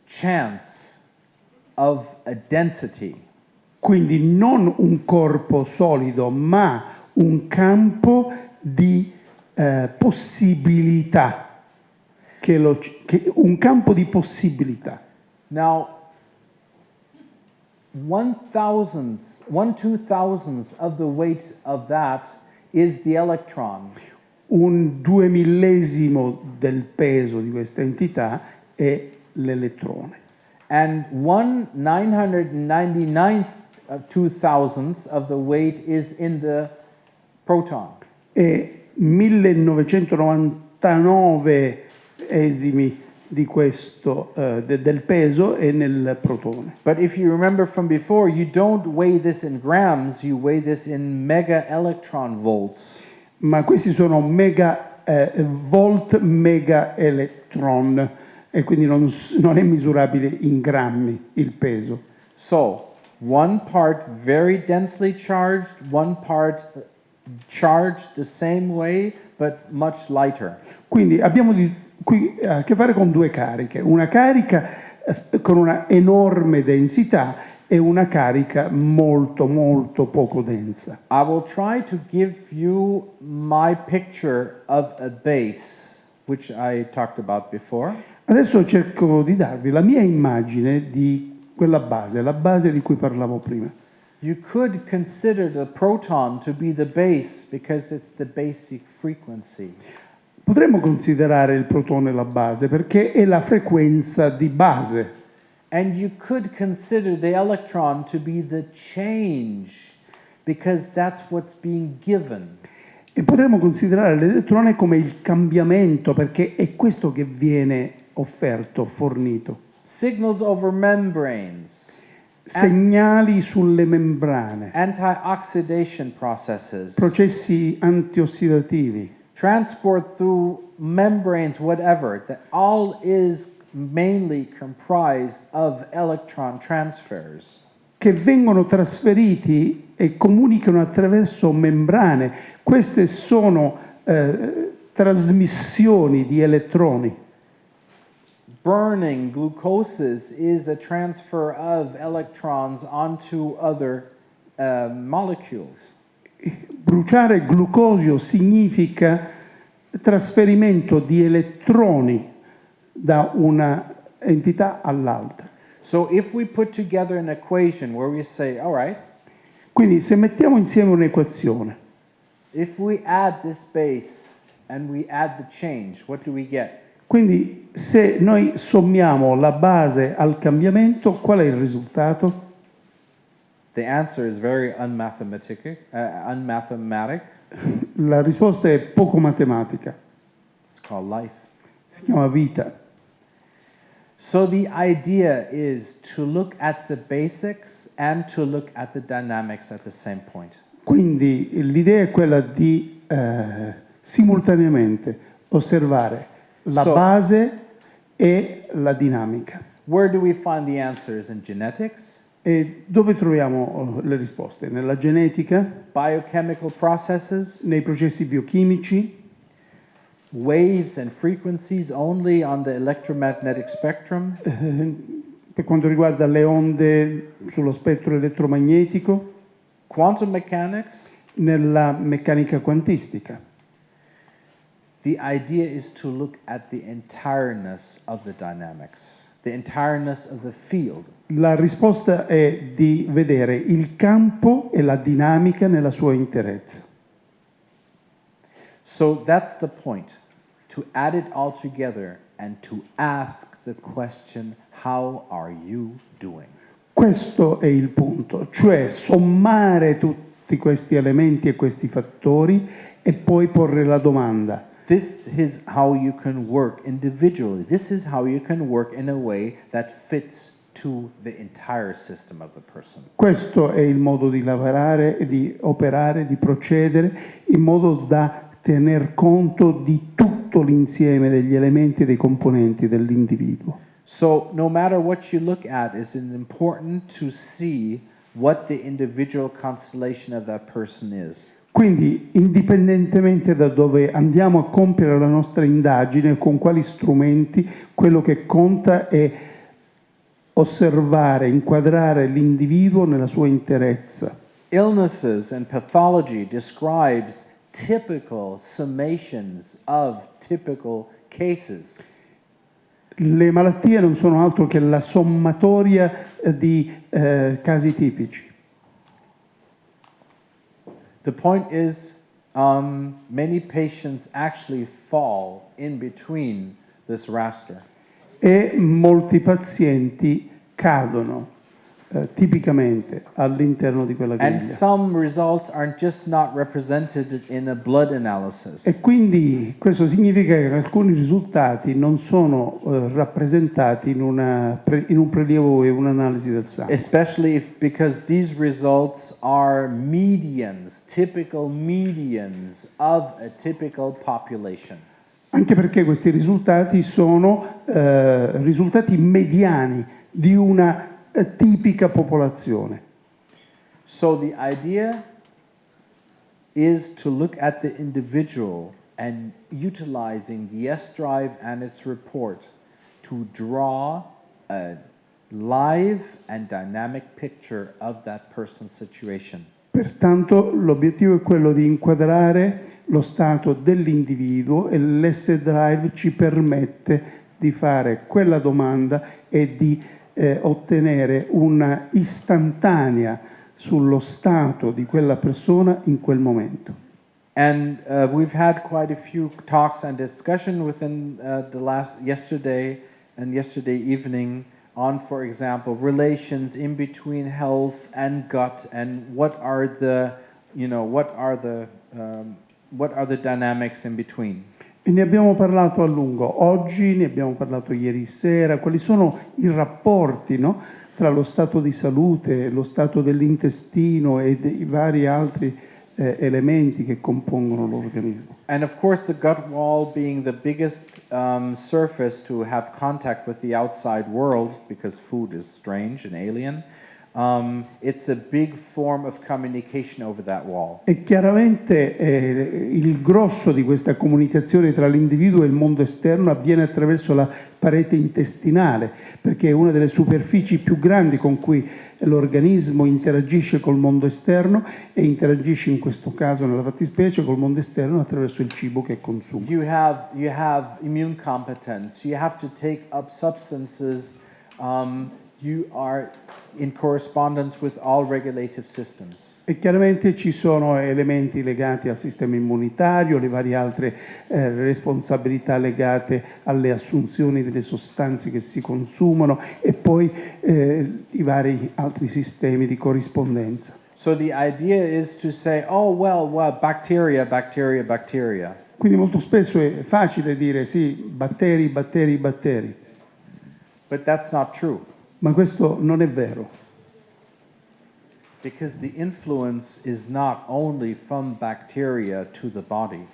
chance of a density. Quindi non un corpo solido, ma un campo di eh, possibilità, che lo- che- un campo di possibilità. Now, one thousandth, one two thousandths of the weight of that is the electron. Un due millesimo del peso di questa entità è l'elettrone. And one 999th of two thousandths of the weight is in the proton. e 1999 esimi di questo, eh, de- del peso è nel protone. But if you remember from before, you don't weigh this in grams, you weigh this in mega electron volts. Ma questi sono mega eh, volt mega electron e quindi non, non è misurabile in grammi il peso. So, one part very densely charged, one part charged the same way but much lighter. Quindi abbiamo di- qui a che fare con due cariche, una carica eh, con una enorme densità e una carica molto molto poco densa. I will try to give you my picture of a base, which I talked about before. Adesso cerco di darvi la mia immagine di quella base, la base di cui parlavo prima. You could consider the proton to be the base because it's the basic frequency. Potremmo considerare il protone la base perché è la frequenza di base. And you could consider the electron to be the change because that's what's being given. E potremmo considerare l'elettrone come il cambiamento perché è questo che viene offerto, fornito. Signals over membranes, Segnali sulle membrane, antioxidation processes, processi antiossidativi, transport through membranes, whatever, that all is mainly comprised of electron transfers. che vengono trasferiti e comunicano attraverso membrane. Queste sono eh, trasmissioni di elettroni. Burning glucoses is a transfer of electrons onto other uh, molecules. Bruciare glucosio significa trasferimento di elettroni da una entità all'altra. So if we put together an equation where we say, all right, Quindi se mettiamo insieme un'equazione, if we add this base and we add the change, what do we get? quindi se noi sommiamo la base al cambiamento, qual è il risultato? The answer is very unmathematic. Uh, unmathematic. La risposta è poco matematica, It's called life. si chiama vita. So the idea is to look at the basics and to look at the dynamics at the same point. Quindi l'idea è quella di eh, simultaneamente osservare la So- base e la dinamica. Where do we find the answers in genetics, E dove troviamo eh, le risposte? Nella genetica, biochemical processes, nei processi biochimici, waves and frequencies only on the electromagnetic spectrum, eh, per quanto riguarda le onde sullo spettro elettromagnetico, quantum mechanics? nella meccanica quantistica. The idea is to look at the entireness of the dynamics, the entireness of the field. La risposta è di vedere il campo e la dinamica nella sua interezza. So that's the point to add it all together and to ask the question, How are you doing? Questo è il punto, cioè sommare tutti questi elementi e questi fattori e poi porre la domanda. This is how you can work individually. This is how you can work in a way that fits to the entire system of the person. Questo è il modo di lavorare, di operare, di procedere in modo da tener conto di tutto l'insieme degli elementi e dei componenti dell'individuo. So, no matter what you look at, it's important to see what the individual constellation of that person is. Quindi, indipendentemente da dove andiamo a compiere la nostra indagine, con quali strumenti, quello che conta è osservare, inquadrare l'individuo nella sua interezza. Illnesses and pathology describes typical summations of typical cases. Le malattie non sono altro che la sommatoria di eh, casi tipici. The point is, um, many patients actually fall in between this raster. E molti pazienti cadono eh, tipicamente all'interno di quella griglia. E quindi questo significa che alcuni risultati non sono eh, rappresentati in, una in un prelievo e un'analisi del sangue. Especially if, because these results are medians, typical medians of a typical population. Anche perché questi risultati sono eh, risultati mediani di una tipica popolazione. So the idea is to look at the individual and utilizing the S drive and its report to draw a live and dynamic picture of that person's situation. Pertanto l'obiettivo è quello di inquadrare lo stato dell'individuo e l'S-Drive ci permette di fare quella domanda e di eh, ottenere una istantanea sullo stato di quella persona in quel momento. And uh, we've had quite a few talks and discussion within uh, the last yesterday and yesterday evening on, for example, relations in between health and gut, and what are the, you know, what are the, um, what are the dynamics in between. E ne abbiamo parlato a lungo oggi, ne abbiamo parlato ieri sera, quali sono i rapporti no? tra lo stato di salute, lo stato dell'intestino e dei vari altri eh, elementi che compongono l'organismo. And of course, the gut wall being the biggest um, surface to have contact with the outside world, because food is strange and alien, um, it's a big form of communication over that wall. E chiaramente eh, il grosso di questa comunicazione tra l'individuo e il mondo esterno avviene attraverso la parete intestinale, perché è una delle superfici più grandi con cui l'organismo interagisce col mondo esterno e interagisce in questo caso, nella fattispecie, col mondo esterno attraverso il cibo che consuma. You have, you have immune competence, you have to take up substances, um, you are in correspondence with all regulative systems. E chiaramente ci sono elementi legati al sistema immunitario, le varie altre eh, responsabilità legate alle assunzioni delle sostanze che si consumano e poi eh, i vari altri sistemi di corrispondenza. So the idea is to say, oh, well, well, bacteria, bacteria, bacteria. Quindi molto spesso è facile dire sì, batteri, batteri, batteri, But that's not true ma questo non è vero, because the influence is not only from bacteria to the body,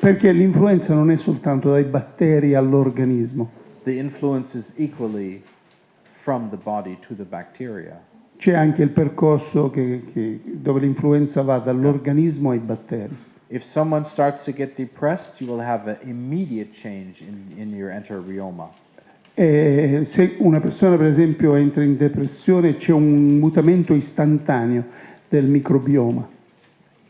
perché l'influenza non è soltanto dai batteri all'organismo, the influence is equally from the body to the bacteria. c'è anche il percorso che- che- dove l'influenza va dall'organismo ai batteri. If someone starts to get depressed, you will have an immediate change in, in your enterobioma. E se una persona per esempio entra in depressione c'è un mutamento istantaneo del microbioma.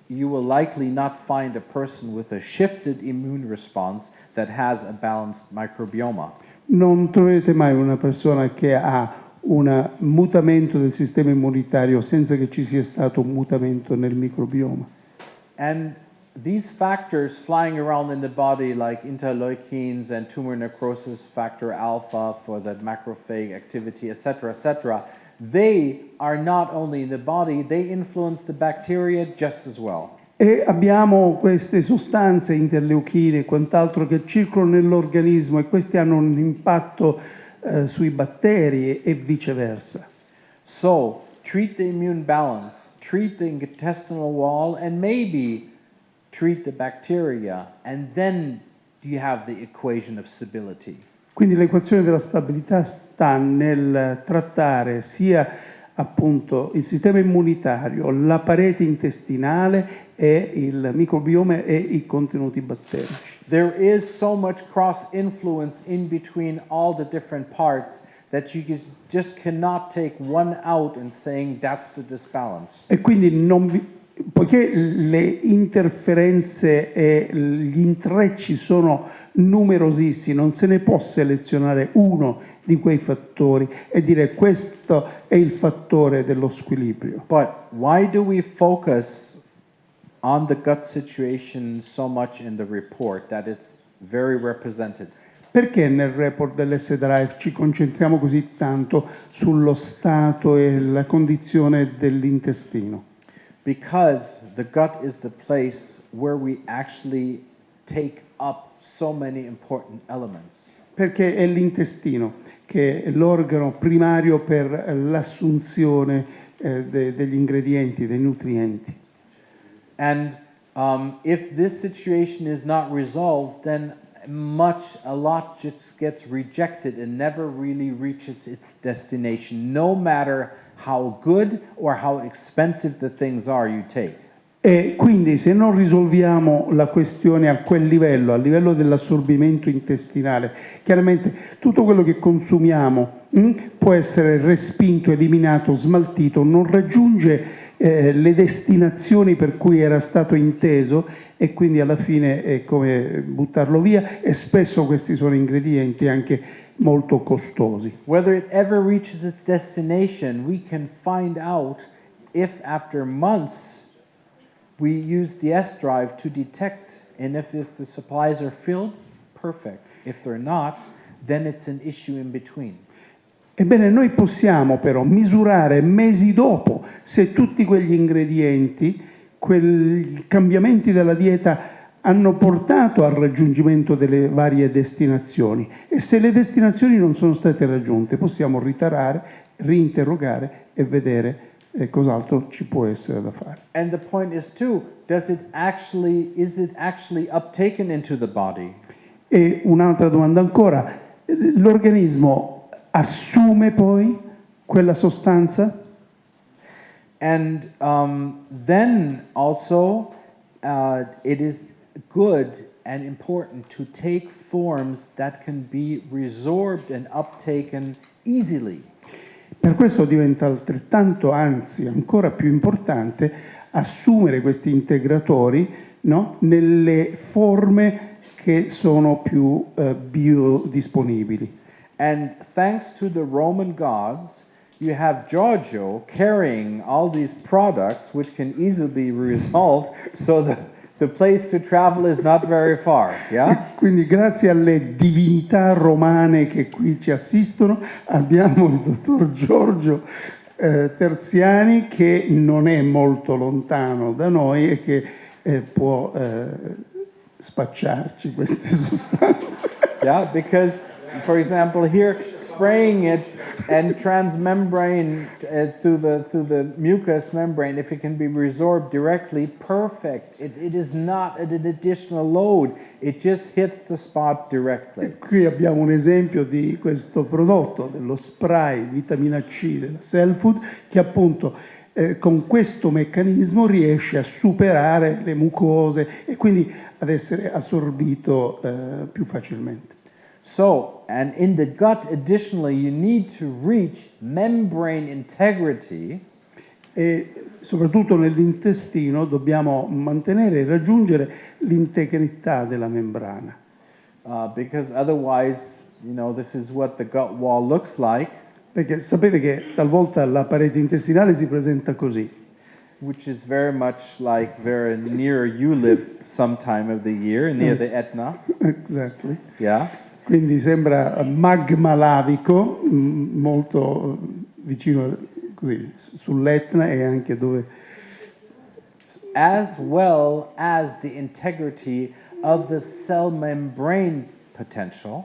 You will likely not find a person with a shifted immune response that has a balanced microbioma. Non troverete mai una persona che ha un mutamento del sistema immunitario senza che ci sia stato un mutamento nel microbioma. And these factors flying around in the body, like interleukins and tumor necrosis factor alpha for the macrophage activity, etc., etc., they are not only in the body, they influence the bacteria just as well. E abbiamo queste sostanze interleuchine e quant'altro che circolano nell'organismo e questi hanno un impatto eh, sui batteri e viceversa. So, treat the immune balance, treat the intestinal wall, and maybe treat the bacteria, and then you have the equation of stability. Quindi l'equazione della stabilità sta nel trattare sia appunto il sistema immunitario, la parete intestinale e il microbiome e i contenuti batterici. There is so much cross influence in between all the different parts that you just- cannot take one out and saying that's the disbalance. E quindi non poiché le interferenze e gli intrecci sono numerosissimi, non se ne può selezionare uno di quei fattori e dire questo è il fattore dello squilibrio. But why do we focus on the gut situation so much in the report that it's very represented? Perché nel report dell'S-Drive ci concentriamo così tanto sullo stato e la condizione dell'intestino? Because the gut is the place where we actually take up so many important elements. Perché è l'intestino che è l'organo primario per l'assunzione eh, de- degli ingredienti, dei nutrienti. And um, if this situation is not resolved, then much, a lot just gets rejected and never really reaches its destination, no matter how good or how expensive the things are you take. E quindi se non risolviamo la questione a quel livello, a livello dell'assorbimento intestinale, chiaramente tutto quello che consumiamo mh, può essere respinto, eliminato, smaltito, non raggiunge eh, le destinazioni per cui era stato inteso e quindi alla fine è come buttarlo via e spesso questi sono ingredienti anche molto costosi. Whether it ever reaches its destination, we can find out if after months we use the S drive to detect, and if, if the supplies are filled, perfect. If they're not, then it's an issue in between. Ebbene, noi possiamo però misurare mesi dopo se tutti quegli ingredienti, quei cambiamenti della dieta hanno portato al raggiungimento delle varie destinazioni e se le destinazioni non sono state raggiunte possiamo ritarare, rinterrogare e vedere eh, cos'altro ci può essere da fare. And the point is too, does it actually is it actually uptaken into the body? E un'altra domanda ancora, l'organismo assume poi quella sostanza? And um, then also, uh, it is good and important to take forms that can be resorbed and uptaken easily. Per questo diventa altrettanto, anzi ancora più importante, assumere questi integratori no? nelle forme che sono più eh, biodisponibili. And thanks to the Roman gods, you have Giorgio carrying all these products which can easily be resolved, so the, the place to travel is not very far. Yeah? Quindi grazie alle divinità romane che qui ci assistono abbiamo il dottor Giorgio eh, Terziani che non è molto lontano da noi e che eh, può eh, spacciarci queste [LAUGHS] sostanze. Yeah, because for example, here spraying it and transmembrane uh, through the through the mucous membrane, if it can be resorbed directly, perfect. It, it is not an additional load. It just hits the spot directly. Qui abbiamo un esempio di questo prodotto, dello spray vitamina C della Cellfood, che appunto eh, con questo meccanismo riesce a superare le mucose e quindi ad essere assorbito eh, più facilmente. So, and in the gut, additionally, you need to reach membrane integrity. E soprattutto nell'intestino dobbiamo mantenere e raggiungere l'integrità della membrana. Uh, because otherwise, you know, this is what the gut wall looks like. Perché sapete che talvolta la parete intestinale si presenta così. Which is very much like very near you live some time of the year, near the Etna. Exactly. Yeah. Quindi sembra magma lavico, molto vicino così, sull'Etna e anche dove... As well as the integrity of the cell membrane potential.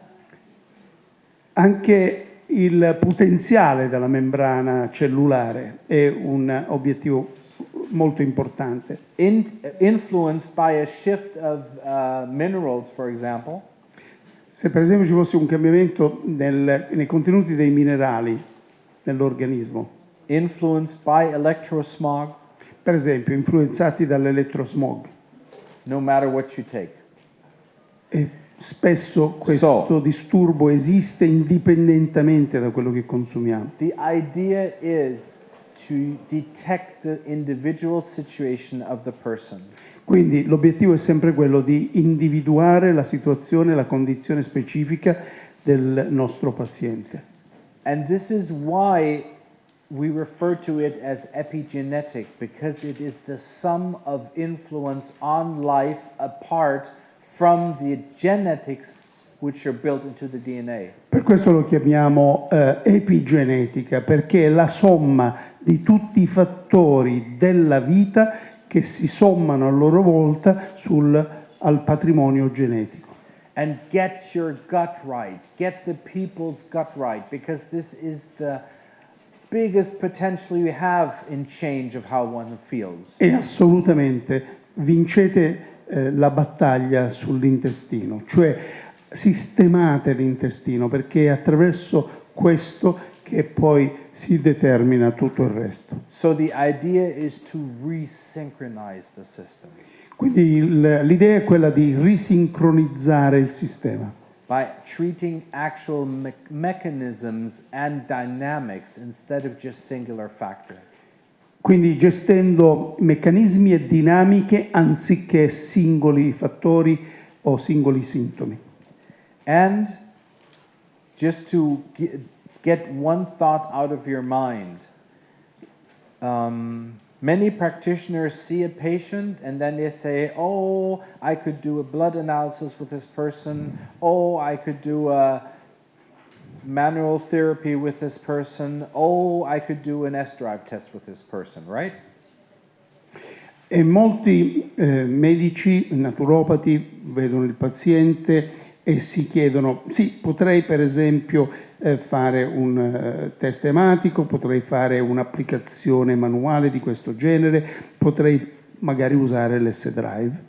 Anche il potenziale della membrana cellulare è un obiettivo molto importante. In, influenced by a shift of uh, minerals, for example. Se per esempio ci fosse un cambiamento nel, nei contenuti dei minerali nell'organismo, influenced by electrosmog, per esempio influenzati dall'elettrosmog, no matter what you take. E spesso questo So- disturbo esiste indipendentemente da quello che consumiamo. The idea is to detect the individual situation of the person. Quindi l'obiettivo è sempre quello di individuare la situazione, la condizione specifica del nostro paziente. And this is why we refer to it as epigenetic, because it is the sum of influence on life apart from the genetics which are built into the DNA. Per questo lo chiamiamo eh, epigenetica, perché è la somma di tutti i fattori della vita che si sommano a loro volta sul, al patrimonio genetico. And get your gut right, get the people's gut right, because this is the biggest potential you have in change of how one feels. E assolutamente vincete eh, la battaglia sull'intestino, cioè sistemate l'intestino perché è attraverso questo che poi si determina tutto il resto. So Quindi l'idea è quella di risincronizzare il sistema, by treating actual me- mechanisms and dynamics instead of just singular factor. quindi gestendo meccanismi e dinamiche anziché singoli fattori o singoli sintomi. And just to get one thought out of your mind, um, many practitioners see a patient and then they say, Oh, I could do a blood analysis with this person. Oh, I could do a manual therapy with this person. Oh, I could do an S drive test with this person, right? E molti eh, medici, naturopati, vedono il paziente e si chiedono, sì, potrei per esempio eh, fare un eh, test ematico, potrei fare un'applicazione manuale di questo genere, potrei magari usare l'S-Drive.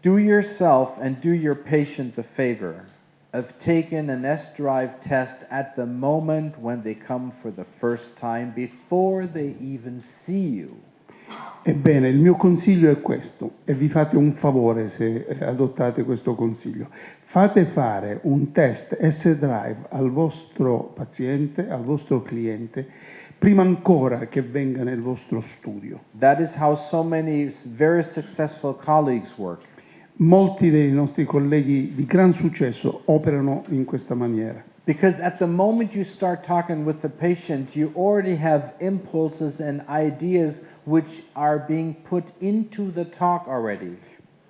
Do yourself and do your patient the favor of taking an S drive test at the moment when they come for the first time before they even see you. Ebbene, il mio consiglio è questo e vi fate un favore se eh, adottate questo consiglio. Fate fare un test S-Drive al vostro paziente, al vostro cliente, prima ancora che venga nel vostro studio. That is how so many very successful colleagues work. Molti dei nostri colleghi di gran successo operano in questa maniera. Because at the moment you start talking with the patient, you already have impulses and ideas which are being put into the talk already.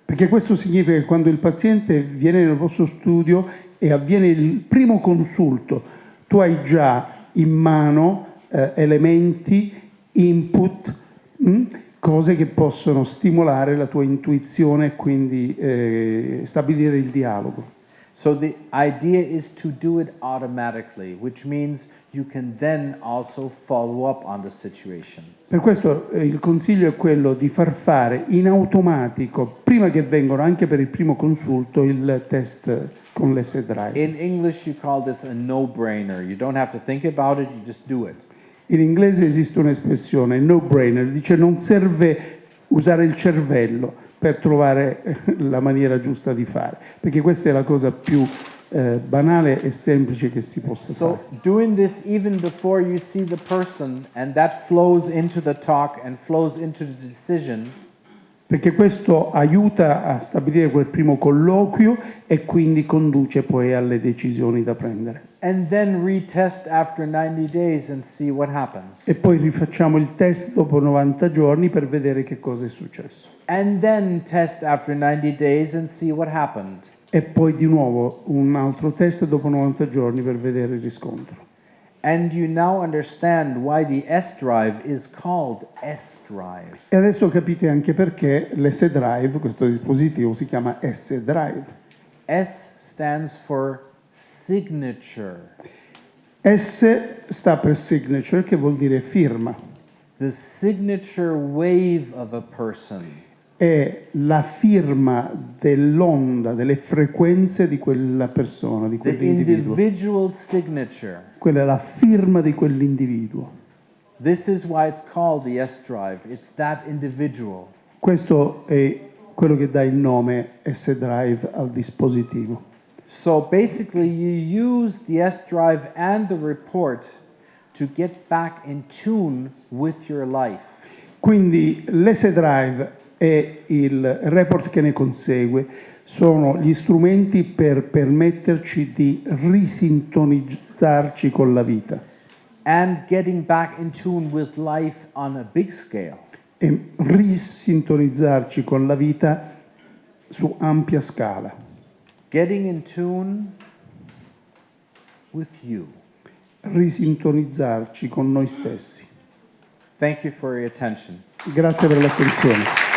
Perché questo significa che quando il paziente viene nel vostro studio e avviene il primo consulto, tu hai già in mano eh, elementi, input, mh, cose che possono stimolare la tua intuizione e quindi eh, stabilire il dialogo. So the idea is to do it automatically, which means you can then also follow up on the situation. Per questo eh, il consiglio è quello di far fare in automatico, prima che vengano anche per il primo consulto, il test con l'S-Drive. In English, you call this a no-brainer. You don't have to think about it; you just do it. In inglese esiste un'espressione, no-brainer, dice non serve usare il cervello per trovare la maniera giusta di fare, perché questa è la cosa più eh, banale e semplice che si possa fare. So doing this even before you see the person, and that flows into the talk and flows into the decision. Perché questo aiuta a stabilire quel primo colloquio e quindi conduce poi alle decisioni da prendere. And then retest after 90 days and see what happens. E poi rifacciamo il test dopo 90 giorni per vedere che cosa è successo. And then test after 90 days and see what happened. E poi di nuovo un altro test dopo 90 giorni per vedere il riscontro. And you now understand why the S drive is called S drive. E adesso capite anche perché l'S-Drive, questo dispositivo, si chiama S-Drive. S stands for signature. S sta per signature, che vuol dire firma. The signature wave of a person. È la firma dell'onda, delle frequenze di quella persona, di The quell'individuo. individual signature. Quella è la firma di quell'individuo. This is why it's called the S drive. It's that individual. Questo è quello che dà il nome S-Drive al dispositivo. So basically, you use the S drive and the report to get back in tune with your life. Quindi l'S-Drive e il report che ne consegue sono gli strumenti per permetterci di risintonizzarci con la vita and getting back in tune with life on a big scale. e risintonizzarci con la vita su ampia scala, Getting in tune with you. risintonizzarci con noi stessi. Thank you for your attention. Grazie per l'attenzione.